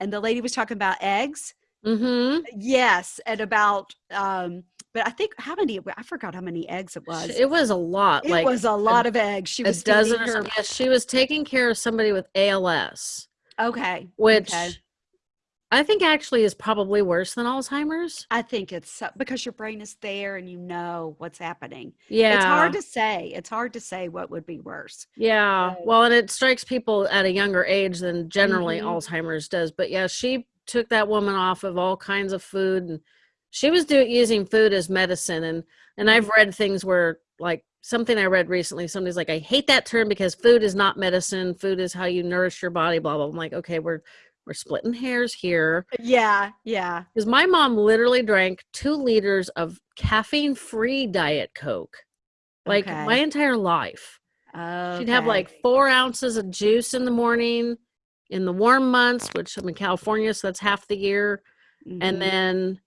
and the lady was talking about eggs. mm-hmm. Yes, and about. Um, but I think how many? I forgot how many eggs it was. It was a lot. It like was a lot of eggs. She a was dozen her. Yes, she was taking care of somebody with ALS, Okay, which okay. I think actually is probably worse than Alzheimer's. I think it's so, because your brain is there and you know what's happening. Yeah. It's hard to say. It's hard to say what would be worse. Yeah. So- Well, and it strikes people at a younger age than generally Mhm. Alzheimer's does. But yeah, she took that woman off of all kinds of food and she was doing using food as medicine and and I've read things where like something I read recently somebody's like I hate that term because food is not medicine. Food is how you nourish your body blah blah. I'm like, "Okay, we're we're splitting hairs here." Yeah, yeah. Cuz my mom literally drank 2 liters of caffeine-free diet coke like Okay. my entire life. She'd have like four ounces of juice in the morning in the warm months, which I'm in California, so that's half the year, Mhm. and then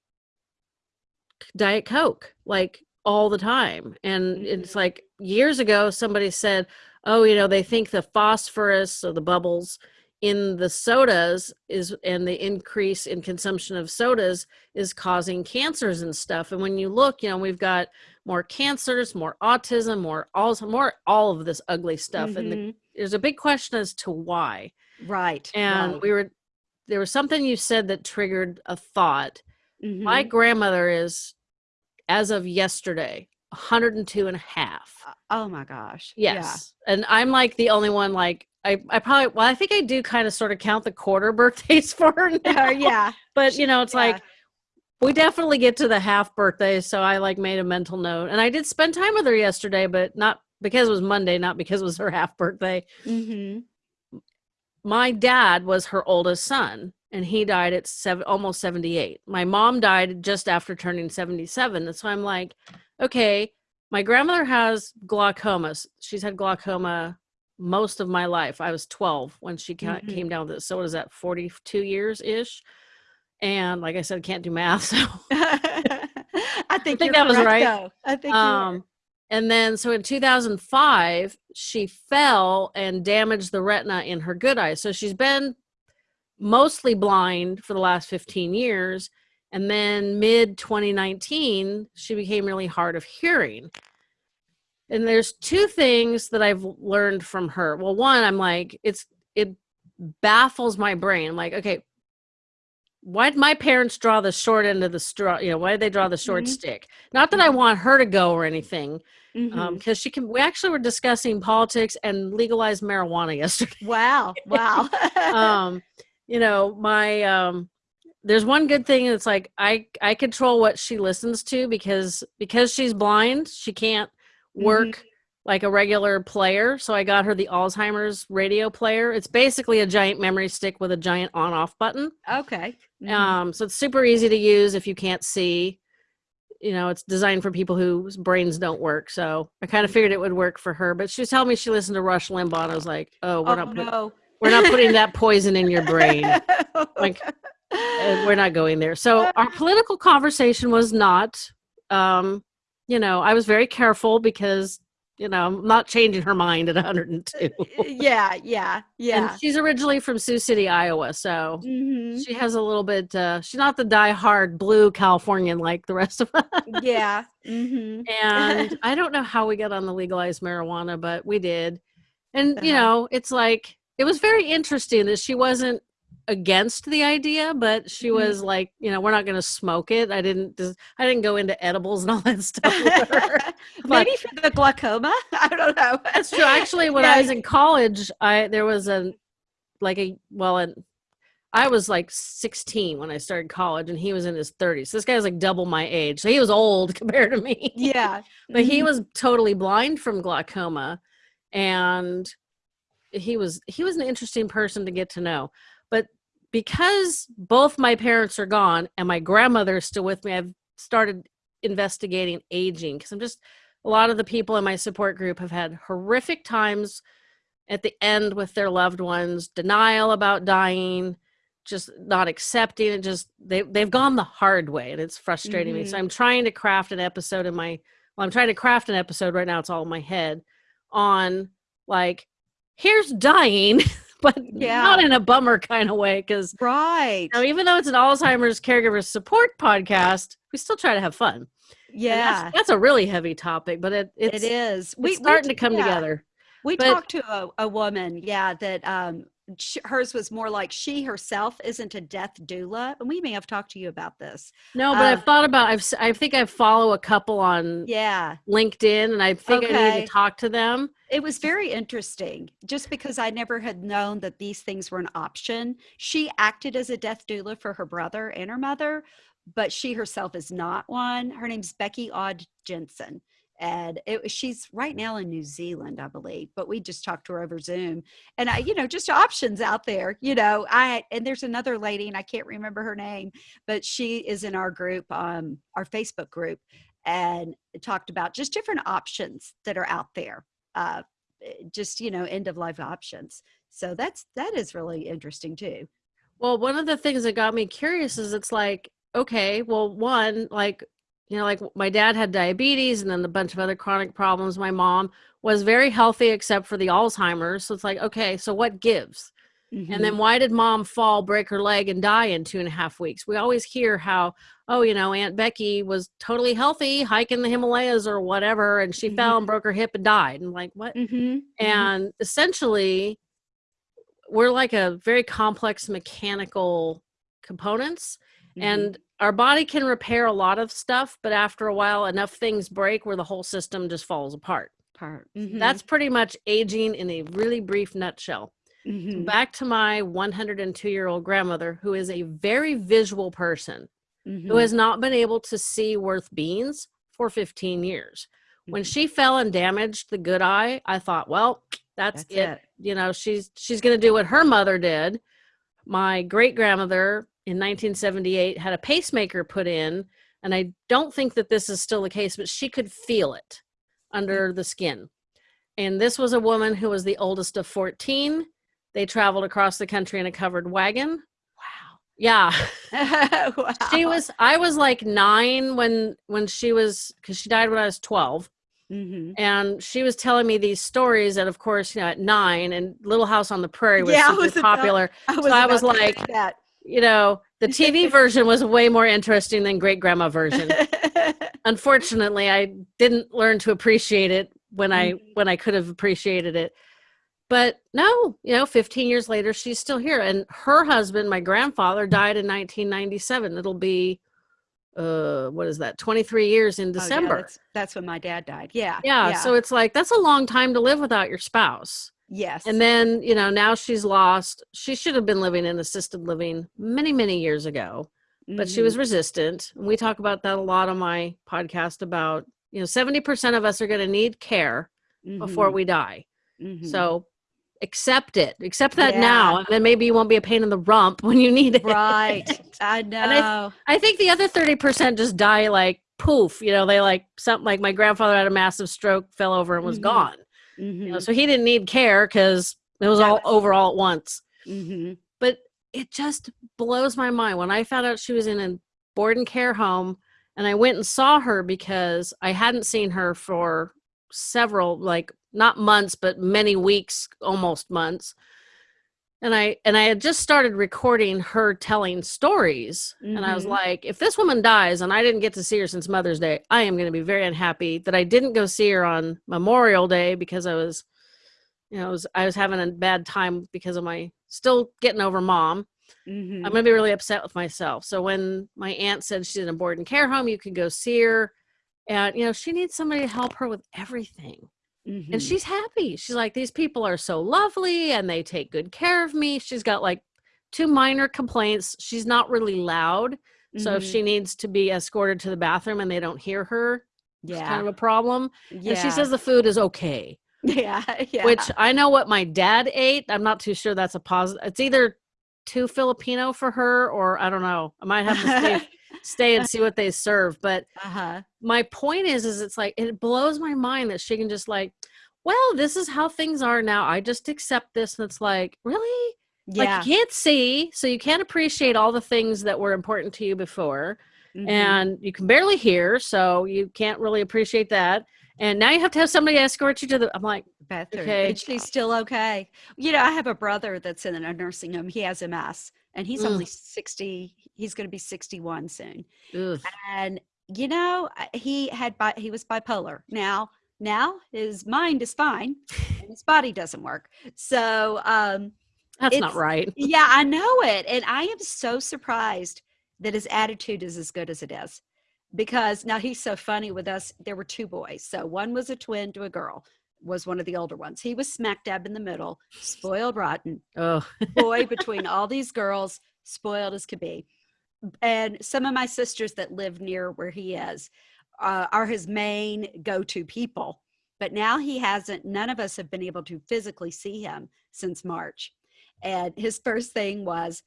Diet Coke, like all the time. And it's Mhm. like years ago, somebody said, Oh, you know, they think the phosphorus or the bubbles in the sodas is and the increase in consumption of sodas is causing cancers and stuff and when you look you know we've got more cancers more autism more all more all of this ugly stuff and the, Mhm. there's a big question as to why right. and right. we were there was something you said that triggered a thought my Mhm. grandmother is as of yesterday 102 and a half Uh, oh my gosh. Yeah. yes and i'm like the only one like I, I probably well i think i do kind of sort of count the quarter birthdays for her now. Uh, yeah. but you know it's Yeah. like we definitely get to the half birthday so i like made a mental note and i did spend time with her yesterday but not because it was monday not because it was her half birthday hmm my dad was her oldest son and he died at seven, almost 78 my mom died just after turning 77 and so i'm like okay my grandmother has glaucoma she's had glaucoma most of my life i was 12 when she ca- Mhm. came down with it so what is that 42 years ish and like i said can't do math so I think, think that was correct, right. though. I think um and then so in 2005 she fell and damaged the retina in her good eye so she's been mostly blind for the last 15 years and then mid 2019 she became really hard of hearing and there's two things that i've learned from her well one i'm like it's it baffles my brain i'm like okay why'd my parents draw the short end of the straw you know why did they draw the short Mhm. stick not that i want her to go or anything Mhm. um because she can we actually were discussing politics and legalized marijuana yesterday wow. Wow. um you know my um there's one good thing it's like i i control what she listens to because because she's blind she can't work like a regular player so i got her the alzheimer's radio player it's basically a giant memory stick with a giant on off button okay. Mhm. um so it's super easy to use if you can't see you know it's designed for people whose brains don't work so i kind of figured it would work for her but she was telling me she listened to rush limbaugh and i was like oh we're oh not put- no. we're not putting that poison in your brain Like, uh, we're not going there. So our political conversation was not, um, you know, I was very careful because, you know, I'm not changing her mind at 102. yeah. Yeah. Yeah. And she's originally from Sioux City, Iowa, so hmm she has a little bit. Uh, she's not the die-hard blue Californian like the rest of us. Yeah. hmm and I don't know how we got on the legalized marijuana, but we did. And you Uh-huh. know, it's like it was very interesting that she wasn't against the idea, but she Mhm. was like, you know, we're not going to smoke it. I didn't. I didn't go into edibles and all that stuff. with her. But- Maybe for the glaucoma. I don't know. That's true. Actually, when I was in college, I there was a like a well, an, I was like 16 when I started college, and he was in his 30s. So this guy was like double my age, so he was old compared to me Yeah. but he Mhm. was totally blind from glaucoma and he was he was an interesting person to get to know because both my parents are gone and my grandmother is still with me i've started investigating aging because i'm just a lot of the people in my support group have had horrific times at the end with their loved ones denial about dying just not accepting it just they, they've gone the hard way and it's frustrating me so Mhm. i'm trying to craft an episode in my well i'm trying to craft an episode right now it's all in my head on like here's dying but Yeah. not in a bummer kind of way because Right. now even though it's an alzheimer's caregiver support podcast we still try to have fun Yeah. that's, that's a really heavy topic but it, it's, it is. it's starting to come yeah. together We But- talked to a, a woman, yeah, that um, sh- hers was more like she herself isn't a death doula, and we may have talked to you about this. no but Uh, i've thought about i've i think i follow a couple on Yeah, linkedin and i think i need to talk to them it was very interesting. Just because I never had known that these things were an option, she acted as a death doula for her brother and her mother, but she herself is not one. Her name's Becky Odd Jensen. And it, she's right now in New Zealand, I believe, but we just talked to her over Zoom. And I, you know, just options out there, you know. I and there's another lady, and I can't remember her name, but she is in our group, um, our Facebook group, and talked about just different options that are out there. Uh, eh, just you know, end of life options. So that's that is really interesting too. Well, one of the things that got me curious is it's like, okay, well, one, like, you know, like my dad had diabetes and then a bunch of other chronic problems. My mom was very healthy except for the Alzheimer's. So it's like, okay, so what gives? Mhm. And then why did mom fall, break her leg, and die in two and a half weeks? We always hear how, oh, you know, Aunt Becky was totally healthy, hiking the Himalayas or whatever, and she Mhm. fell and broke her hip and died. And like, what? Mhm. Mhm. And essentially, we're like a very complex mechanical components, and our body can repair a lot of stuff, but after a while, enough things break where the whole system just falls apart. part. That's pretty much aging in a really brief nutshell Mhm. back to my 102 year old grandmother who is a very visual person who Mhm. has not been able to see worth beans for 15 years when Mhm. she fell and damaged the good eye i thought well that's, That's it. it. you know she's she's going to do what her mother did my great grandmother in 1978 had a pacemaker put in and i don't think that this is still the case but she could feel it under the skin and this was a woman who was the oldest of 14 they traveled across the country in a covered wagon Wow. yeah wow. she was i was like nine when when she was because she died when i was 12 Mhm. and she was telling me these stories and of course you know at nine and little house on the prairie was Yeah, I super was about- popular I was, I was about to say like, that. you know the tv version was way more interesting than great grandma version unfortunately i didn't learn to appreciate it when i Mhm. when i could have appreciated it but no you know 15 years later she's still here and her husband my grandfather died in 1997 it'll be uh what is that 23 years in Oh, yeah, december that's, that's when my dad died. Yeah. yeah, so it's like that's a long time to live without your spouse yes. and then you know now she's lost she should have been living in assisted living many many years ago but she Mhm. was resistant. And we talk about that a lot on my podcast about, you know, 70% of us are going to need care before Mhm. we die. Mhm. So accept it. Accept that now. And then maybe you won't be a pain in the rump when you need it. right. I know. I I think the other 30% just die like poof. You know, they like something like my grandfather had a massive stroke, fell over and was Mhm. gone. You know, Mhm. so he didn't need care because it was all over all at once. Mhm. but it just blows my mind when I found out she was in a board and care home and I went and saw her because I hadn't seen her for several like not months but many weeks almost months and I and I had just started recording her telling stories and I was Mhm. like if this woman dies and I didn't get to see her since Mother's Day I am going to be very unhappy that I didn't go see her on Memorial Day because I was you know I was I was having a bad time because of my still getting over mom Mhm. I'm gonna be really upset with myself. So when my aunt said she's in a board and care home, you could go see her, and you know she needs somebody to help her with everything, and Mhm. she's happy. She's like, these people are so lovely, and they take good care of me. She's got like two minor complaints. She's not really loud, so if she needs to be escorted to the bathroom and they don't hear her, it's yeah. kind of a problem. yeah. And she says the food is okay yeah. Yeah. which I know what my dad ate. I'm not too sure that's a positive. It's either too Filipino for her, or I don't know. I might have to stay, and see what they serve. But uh-huh. my point is, is it's like it blows my mind that she can just like, well, this is how things are now. I just accept this, and it's like, really, Yeah. like you can't see, so you can't appreciate all the things that were important to you before, Mhm. and you can barely hear, so you can't really appreciate that. And now you have to have somebody escort you to the. I'm like, bathroom. Okay. She's still okay. You know, I have a brother that's in a nursing home. He has MS and he's Mm. only 60. He's going to be 61 soon. ugh. And, you know, he had, bi- he was bipolar. Now, now his mind is fine and his body doesn't work. So, um, that's not right. yeah, I know it. And I am so surprised that his attitude is as good as it is. Because now he's so funny with us. There were two boys. So one was a twin to a girl, was one of the older ones. He was smack dab in the middle, spoiled rotten, Oh, boy between all these girls, spoiled as could be. And some of my sisters that live near where he is uh, are his main go to people. But now he hasn't, none of us have been able to physically see him since March. And his first thing was,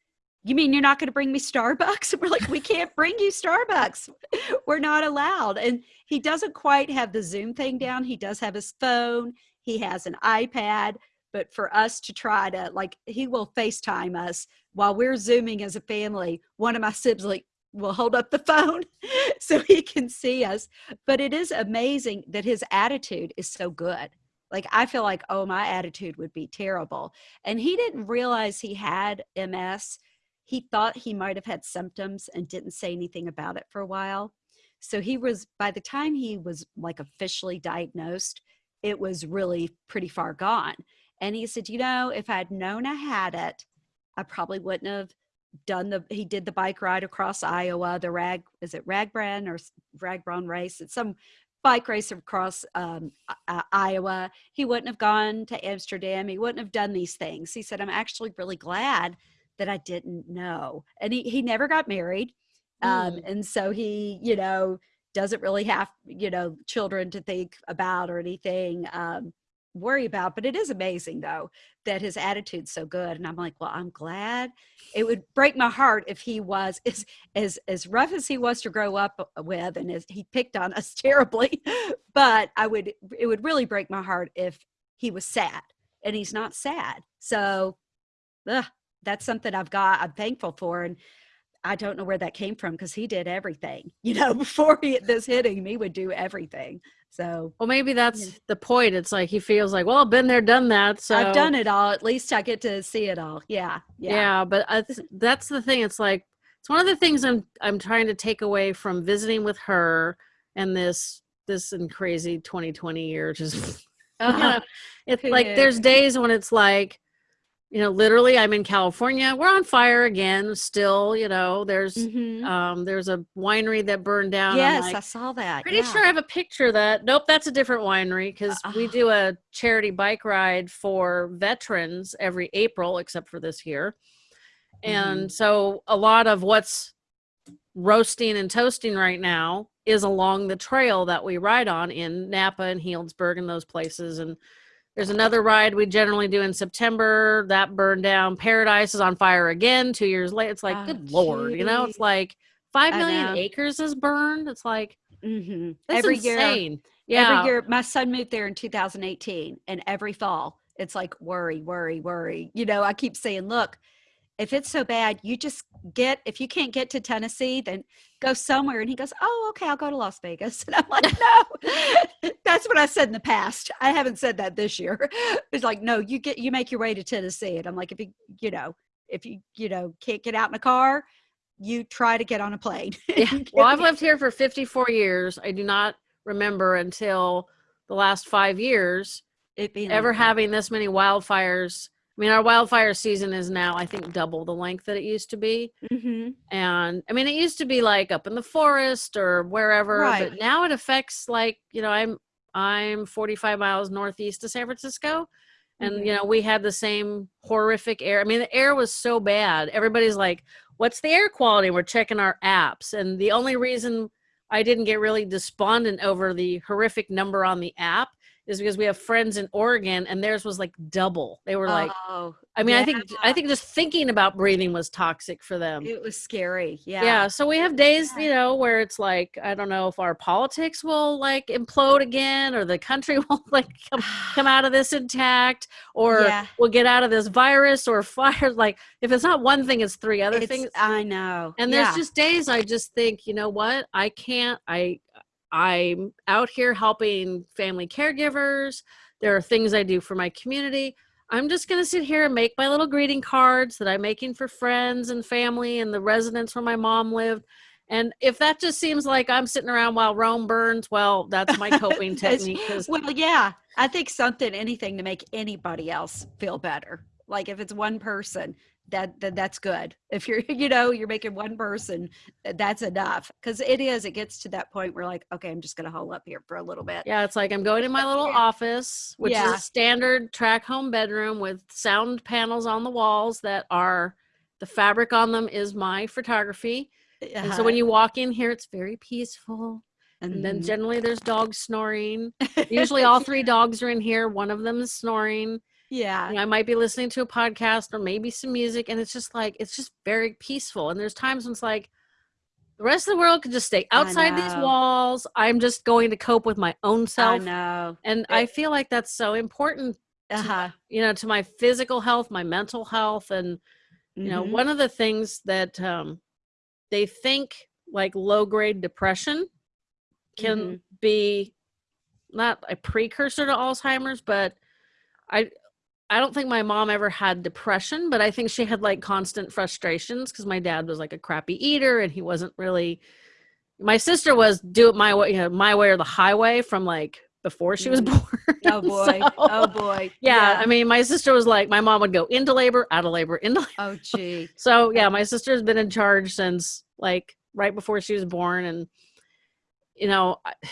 You mean you're not going to bring me Starbucks? We're like, We can't bring you Starbucks. We're not allowed. And he doesn't quite have the Zoom thing down. He does have his phone, he has an iPad. But for us to try to, like, he will FaceTime us while we're Zooming as a family. One of my siblings like, will hold up the phone so he can see us. But it is amazing that his attitude is so good. Like I feel like, oh, my attitude would be terrible. And he didn't realize he had MS. He thought he might have had symptoms and didn't say anything about it for a while. So he was, by the time he was like officially diagnosed, it was really pretty far gone. And he said, you know, if I'd known I had it, I probably wouldn't have done the, he did the bike ride across Iowa, the rag, is it Ragbrand or Ragbron race? It's some bike race across um, I- Iowa. He wouldn't have gone to Amsterdam. He wouldn't have done these things. He said, I'm actually really glad that I didn't know. And he, he never got married. Um, Mm. and so he, you know, doesn't really have, you know, children to think about or anything, um, worry about. But it is amazing though that his attitude's so good. And I'm like, well, I'm glad. It would break my heart if he was as as as rough as he was to grow up with, and as he picked on us terribly. But I would it would really break my heart if he was sad, and he's not sad. So ugh, that's something I've got. I'm thankful for, and I don't know where that came from because he did everything. You know, before he, this hitting, he would do everything. So Well, maybe that's the point. It's like he feels like, well, I've been there, done that. So I've done it all. At least I get to see it all. Yeah, Yeah, yeah, but I th- that's the thing. It's like it's one of the things I'm I'm trying to take away from visiting with her and this this and crazy 2020 year. Just Uh-huh. know, it's like Yeah. there's days when it's like, you know, literally I'm in California. We're on fire again. Still, you know, there's Mhm. um there's a winery that burned down. Yes, like, I saw that. Pretty yeah. sure I have a picture of that. Nope, that's a different winery because we Uh, do a charity bike ride for veterans every April, except for this year. And Mm-hmm. so a lot of what's roasting and toasting right now is along the trail that we ride on in Napa and Healdsburg and those places. And there's another ride we generally do in September that burned down. Paradise is on fire again two years later. It's like, Oh, good lord, you know, it's like five million acres is burned. It's like Mhm. that's every year. Yeah. Every year, my son moved there in 2018, and every fall, it's like worry, worry, worry. You know, I keep saying, look, if it's so bad, you just get. If you can't get to Tennessee, then go somewhere. And he goes, oh, okay, I'll go to Las Vegas. And I'm like, no, that's what I said in the past. I haven't said that this year. It's like, no, you get, you make your way to Tennessee. And I'm like, if you, you know, if you, you know, can't get out in a car, you try to get on a plane. Yeah. Well, I've lived here for 54 years. I do not remember until the last five years it being ever like having this many wildfires. I mean, our wildfire season is now, I think, double the length that it used to be. Mhm. And I mean, it used to be like up in the forest or wherever, Right. but now it affects like, you know, I'm I'm 45 miles northeast of San Francisco. And Mhm. you know, we had the same horrific air. I mean, the air was so bad. Everybody's like, "What's the air quality?" We're checking our apps. And the only reason I didn't get really despondent over the horrific number on the app is because we have friends in Oregon and theirs was like double. They were like, oh, I mean, I think I think just thinking about breathing was toxic for them. it was scary. Yeah. Yeah. So we have days, Yeah. you know, where it's like, I don't know if our politics will like implode again or the country will like come, come out of this intact or Yeah. we'll get out of this virus or fire. Like if it's not one thing, it's three other It's- things. I know. And yeah. there's just days I just think, you know what? I can't, I, I'm out here helping family caregivers. There are things I do for my community. I'm just going to sit here and make my little greeting cards that I'm making for friends and family and the residents where my mom lived. And if that just seems like I'm sitting around while Rome burns, well, that's my coping technique. well, yeah. I think something, anything to make anybody else feel better. Like if it's one person, that, that that's good. If you're, you know, you're making one person, eh, that's enough. Because it is. It gets to that point where like, okay, I'm just gonna hole up here for a little bit. Yeah, it's like I'm going in my little Yeah. office, which is a standard track home bedroom with sound panels on the walls that are the fabric on them is my photography. Eh, and so when uh-huh. you walk in here, it's very peaceful. And then Mhm. generally there's dogs snoring. Usually all three dogs are in here. One of them is snoring. Yeah. You know, I might be listening to a podcast or maybe some music, and it's just like it's just very peaceful. And there's times when it's like the rest of the world could just stay outside these walls. I'm just going to cope with my own I self. know. And It- I feel like that's so important, Uh-huh. you know, to my physical health, my mental health. And, you know, Mhm. one of the things that um, they think like low grade depression can Mhm. be not a precursor to Alzheimer's, but I I don't think my mom ever had depression, but I think she had like constant frustrations because my dad was like a crappy eater and he wasn't really. My sister was do it my way, you know, my way or the highway from like before she was Mm. born. Oh boy. So, oh boy. yeah, I mean, my sister was like, my mom would go into labor, out of labor, into labor. Oh gee. So yeah, my sister's been in charge since like right before she was born, and you know, I,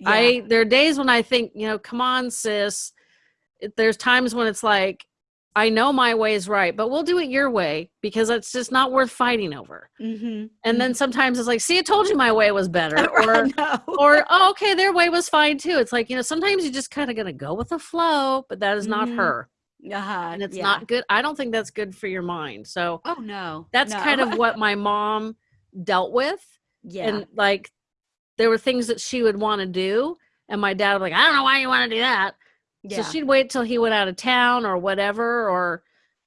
Yeah. I there are days when I think, you know, come on, sis. There's times when it's like, I know my way is right, but we'll do it your way because it's just not worth fighting over. mm-hmm. And then sometimes it's like, see, I told you my way was better, or or oh, okay, their way was fine too. It's like you know, sometimes you just kind of gonna go with the flow, but that is not Mhm. her, uh-huh. and it's yeah. not good. I don't think that's good for your mind. So Oh no. that's no. kind of what my mom dealt with yeah. and like there were things that she would want to do and my dad be like i don't know why you want to do that yeah. so she'd wait till he went out of town or whatever or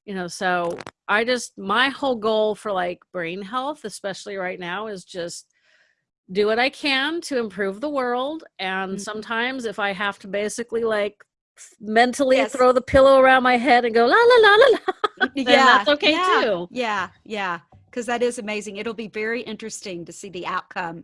you know so i just my whole goal for like brain health especially right now is just do what i can to improve the world and Mhm. sometimes if i have to basically like mentally Yes. throw the pillow around my head and go la la la la la yeah. that's okay yeah. too Yeah. Yeah. Because that is amazing. It'll be very interesting to see the outcome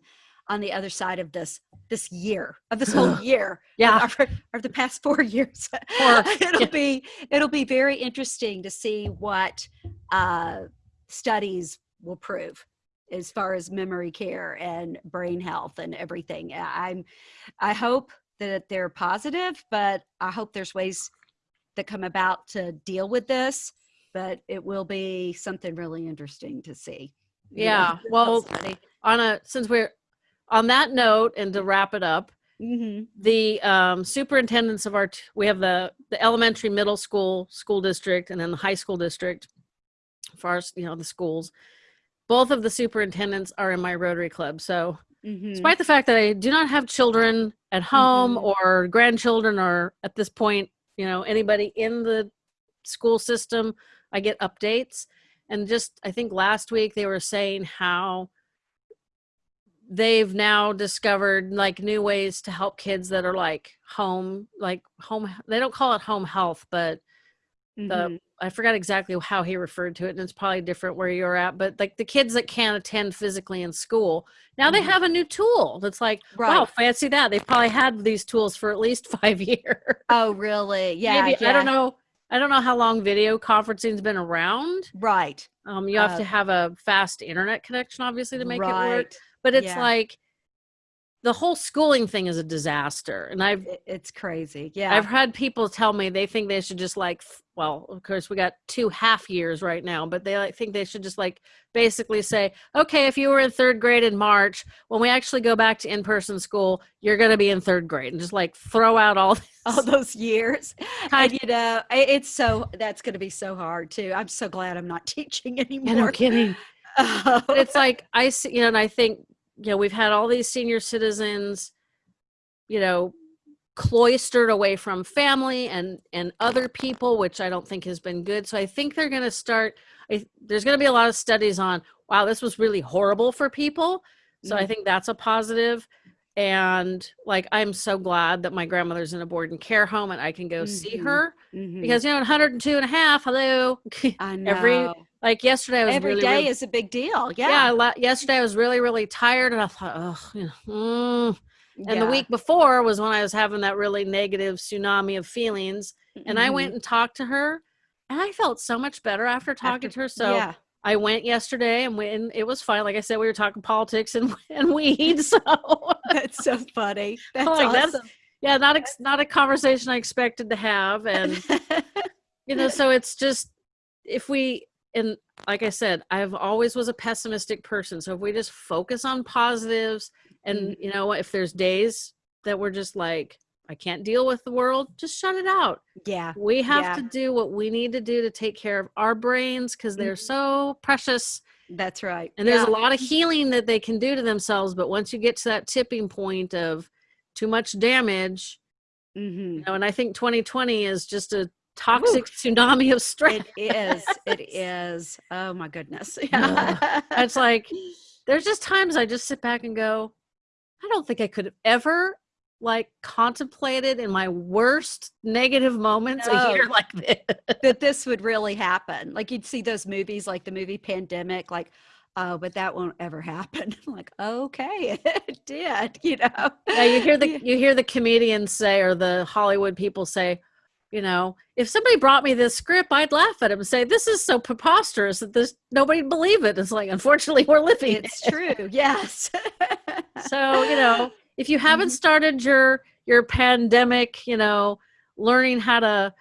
on the other side of this this year of this whole year yeah. of, of the past four years. Four, it'll yeah. be it'll be very interesting to see what uh, studies will prove as far as memory care and brain health and everything. I'm i hope that they're positive but i hope there's ways that come about to deal with this but it will be something really interesting to see. You know, Yeah, well, on a since we're on that note and to wrap it up Mhm. the um, superintendents of our we have the the elementary middle school school district and then the high school district for our, you know the schools both of the superintendents are in my rotary club so Mhm. despite the fact that i do not have children at home Mhm. or grandchildren or at this point you know anybody in the school system i get updates and just i think last week they were saying how they've now discovered like new ways to help kids that are like home like home they don't call it home health but Mhm. the i forgot exactly how he referred to it and it's probably different where you're at but like the kids that can't attend physically in school now they Mhm. have a new tool that's like wow fancy that. They've probably had these tools for at least five years. Oh really? Yeah, maybe yeah. i don't know i don't know how long video conferencing's been around. Right. Um you have Uh, to have a fast internet connection obviously to make it work. Right but it's Yeah. like the whole schooling thing is a disaster and I've it's crazy yeah i've had people tell me they think they should just like well of course we got two half years right now but they like think they should just like basically say okay if you were in third grade in march when we actually go back to in-person school you're going to be in third grade and just like throw out all this. all those years and you know it's so that's going to be so hard too i'm so glad i'm not teaching Yeah, anymore no kidding Oh, but it's like I see, you know, and I think, you know, we've had all these senior citizens, you know, cloistered away from family and and other people, which I don't think has been good. So I think they're going to start. I, there's going to be a lot of studies on, wow, this was really horrible for people. So I Mhm. think that's a positive. And like, I'm so glad that my grandmother's in a board and care home and I can go see Mhm. her Mhm. because, you know, at 102 and a half, hello. i know every- like yesterday, was every really, day really- is a big deal yeah, yeah yesterday I was really, really tired, and I thought, oh, you know, mm. and the week before was when I was having that really negative tsunami of feelings, and I went and talked to her, and I felt so much better after talking After- to her. So yeah I went yesterday, and went, and it was fine. Like I said, we were talking politics and and weeds. So that's so funny that's Like, that's- awesome yeah, not ex- not a conversation I expected to have, and you know so it's just if we and like i said i've always was a pessimistic person so if we just focus on positives and Mhm. you know if there's days that we're just like i can't deal with the world just shut it out yeah we have Yeah. to do what we need to do to take care of our brains because they're Mhm. so precious that's right and there's a lot of healing that they can do to themselves but once you get to that tipping point of too much damage Mhm. you know and i think 2020 is just a toxic tsunami of stress it is it is oh my goodness Yeah. it's like there's just times I just sit back and go, I don't think I could have ever like contemplated in my worst negative moments a year like this. that this would really happen. Like you'd see those movies like the movie Pandemic, like, oh, but that won't ever happen. I'm like, okay, it did, you know. Yeah, you hear the you hear the comedians say or the Hollywood people say, you know, if somebody brought me this script, I'd laugh at him and say, "This is so preposterous that this nobody'd believe it." It's like, unfortunately, we're living it. it's true. Yes. So you know, if you haven't Mhm. started your your pandemic, you know, learning how to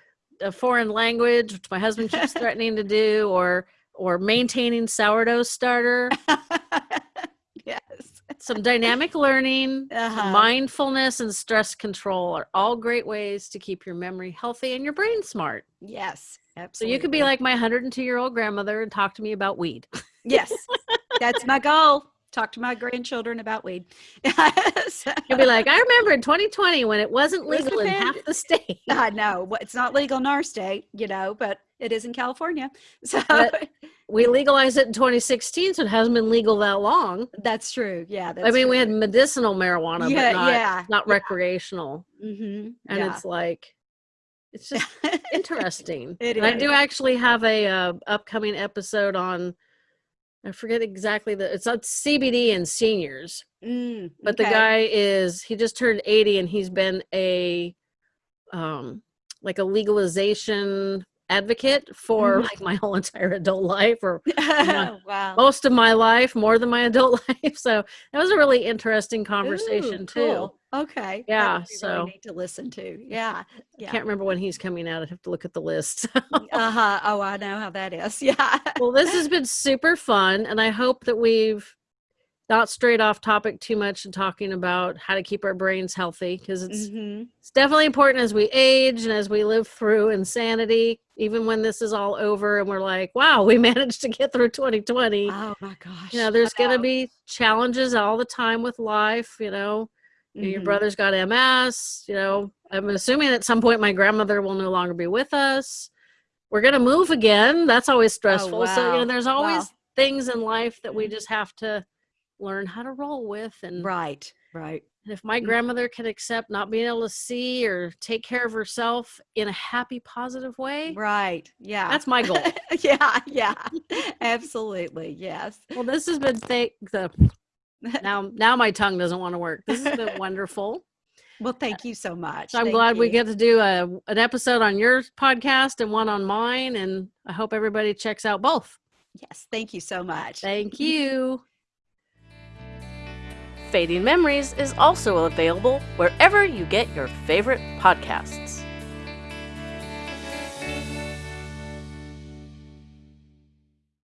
a foreign language, which my husband keeps threatening to do, or or maintaining sourdough starter, yes. some dynamic learning, Uh-huh. mindfulness, and stress control are all great ways to keep your memory healthy and your brain smart. Yes. So you could be like my 102 year old grandmother and talk to me about weed. yes, that's my goal. Talk to my grandchildren about weed. Yes. You'll be like, I remember in 2020 when it wasn't legal in half the state. I know it's not legal in our state, you know, but it is in California. So But- We legalized it in 2016, so it hasn't been legal that long. that's true. Yeah. That's I mean, we had medicinal marijuana, yeah, but not, yeah, not yeah. recreational. Mm-hmm. And yeah. it's like, it's just interesting. It I do actually have a uh, upcoming episode on. I forget exactly the. It's on CBD and seniors, Mm, but the guy is he just turned 80 and he's been a, um, like a legalization advocate for Mhm. like my whole entire adult life or wow. most of my life, more than my adult life. So that was a really interesting conversation Ooh, too. Okay. Yeah, be really so- neat to listen to. Yeah. Yeah. Can't remember when he's coming out. I'd have to look at the list. uh huh. Oh, I know how that is. Yeah. well, this has been super fun, and I hope that we've not straight off topic too much in talking about how to keep our brains healthy because it's hmm it's definitely important as we age and as we live through insanity. Even when this is all over and we're like, wow, we managed to get through 2020. Oh my gosh. you know, there's going to be challenges all the time with life. You know, know, your brother's got MS. You know, I'm assuming at some point my grandmother will no longer be with us. We're going to move again. That's always stressful. So, you know, there's always Wow. things in life that we Mhm. just have to learn how to roll with. And, Right. Right. and if my Mm. grandmother can accept not being able to see or take care of herself in a happy, positive way, Right. Yeah. that's my goal. yeah. Yeah. Absolutely. Yes. well, this has been thank the now now my tongue doesn't want to work. This has been wonderful. Well, thank you so much. So I'm Thank glad we get to do a an episode on your podcast and one on mine, and I hope everybody checks out both. Yes. Thank you so much. Thank you. Fading Memories is also available wherever you get your favorite podcasts.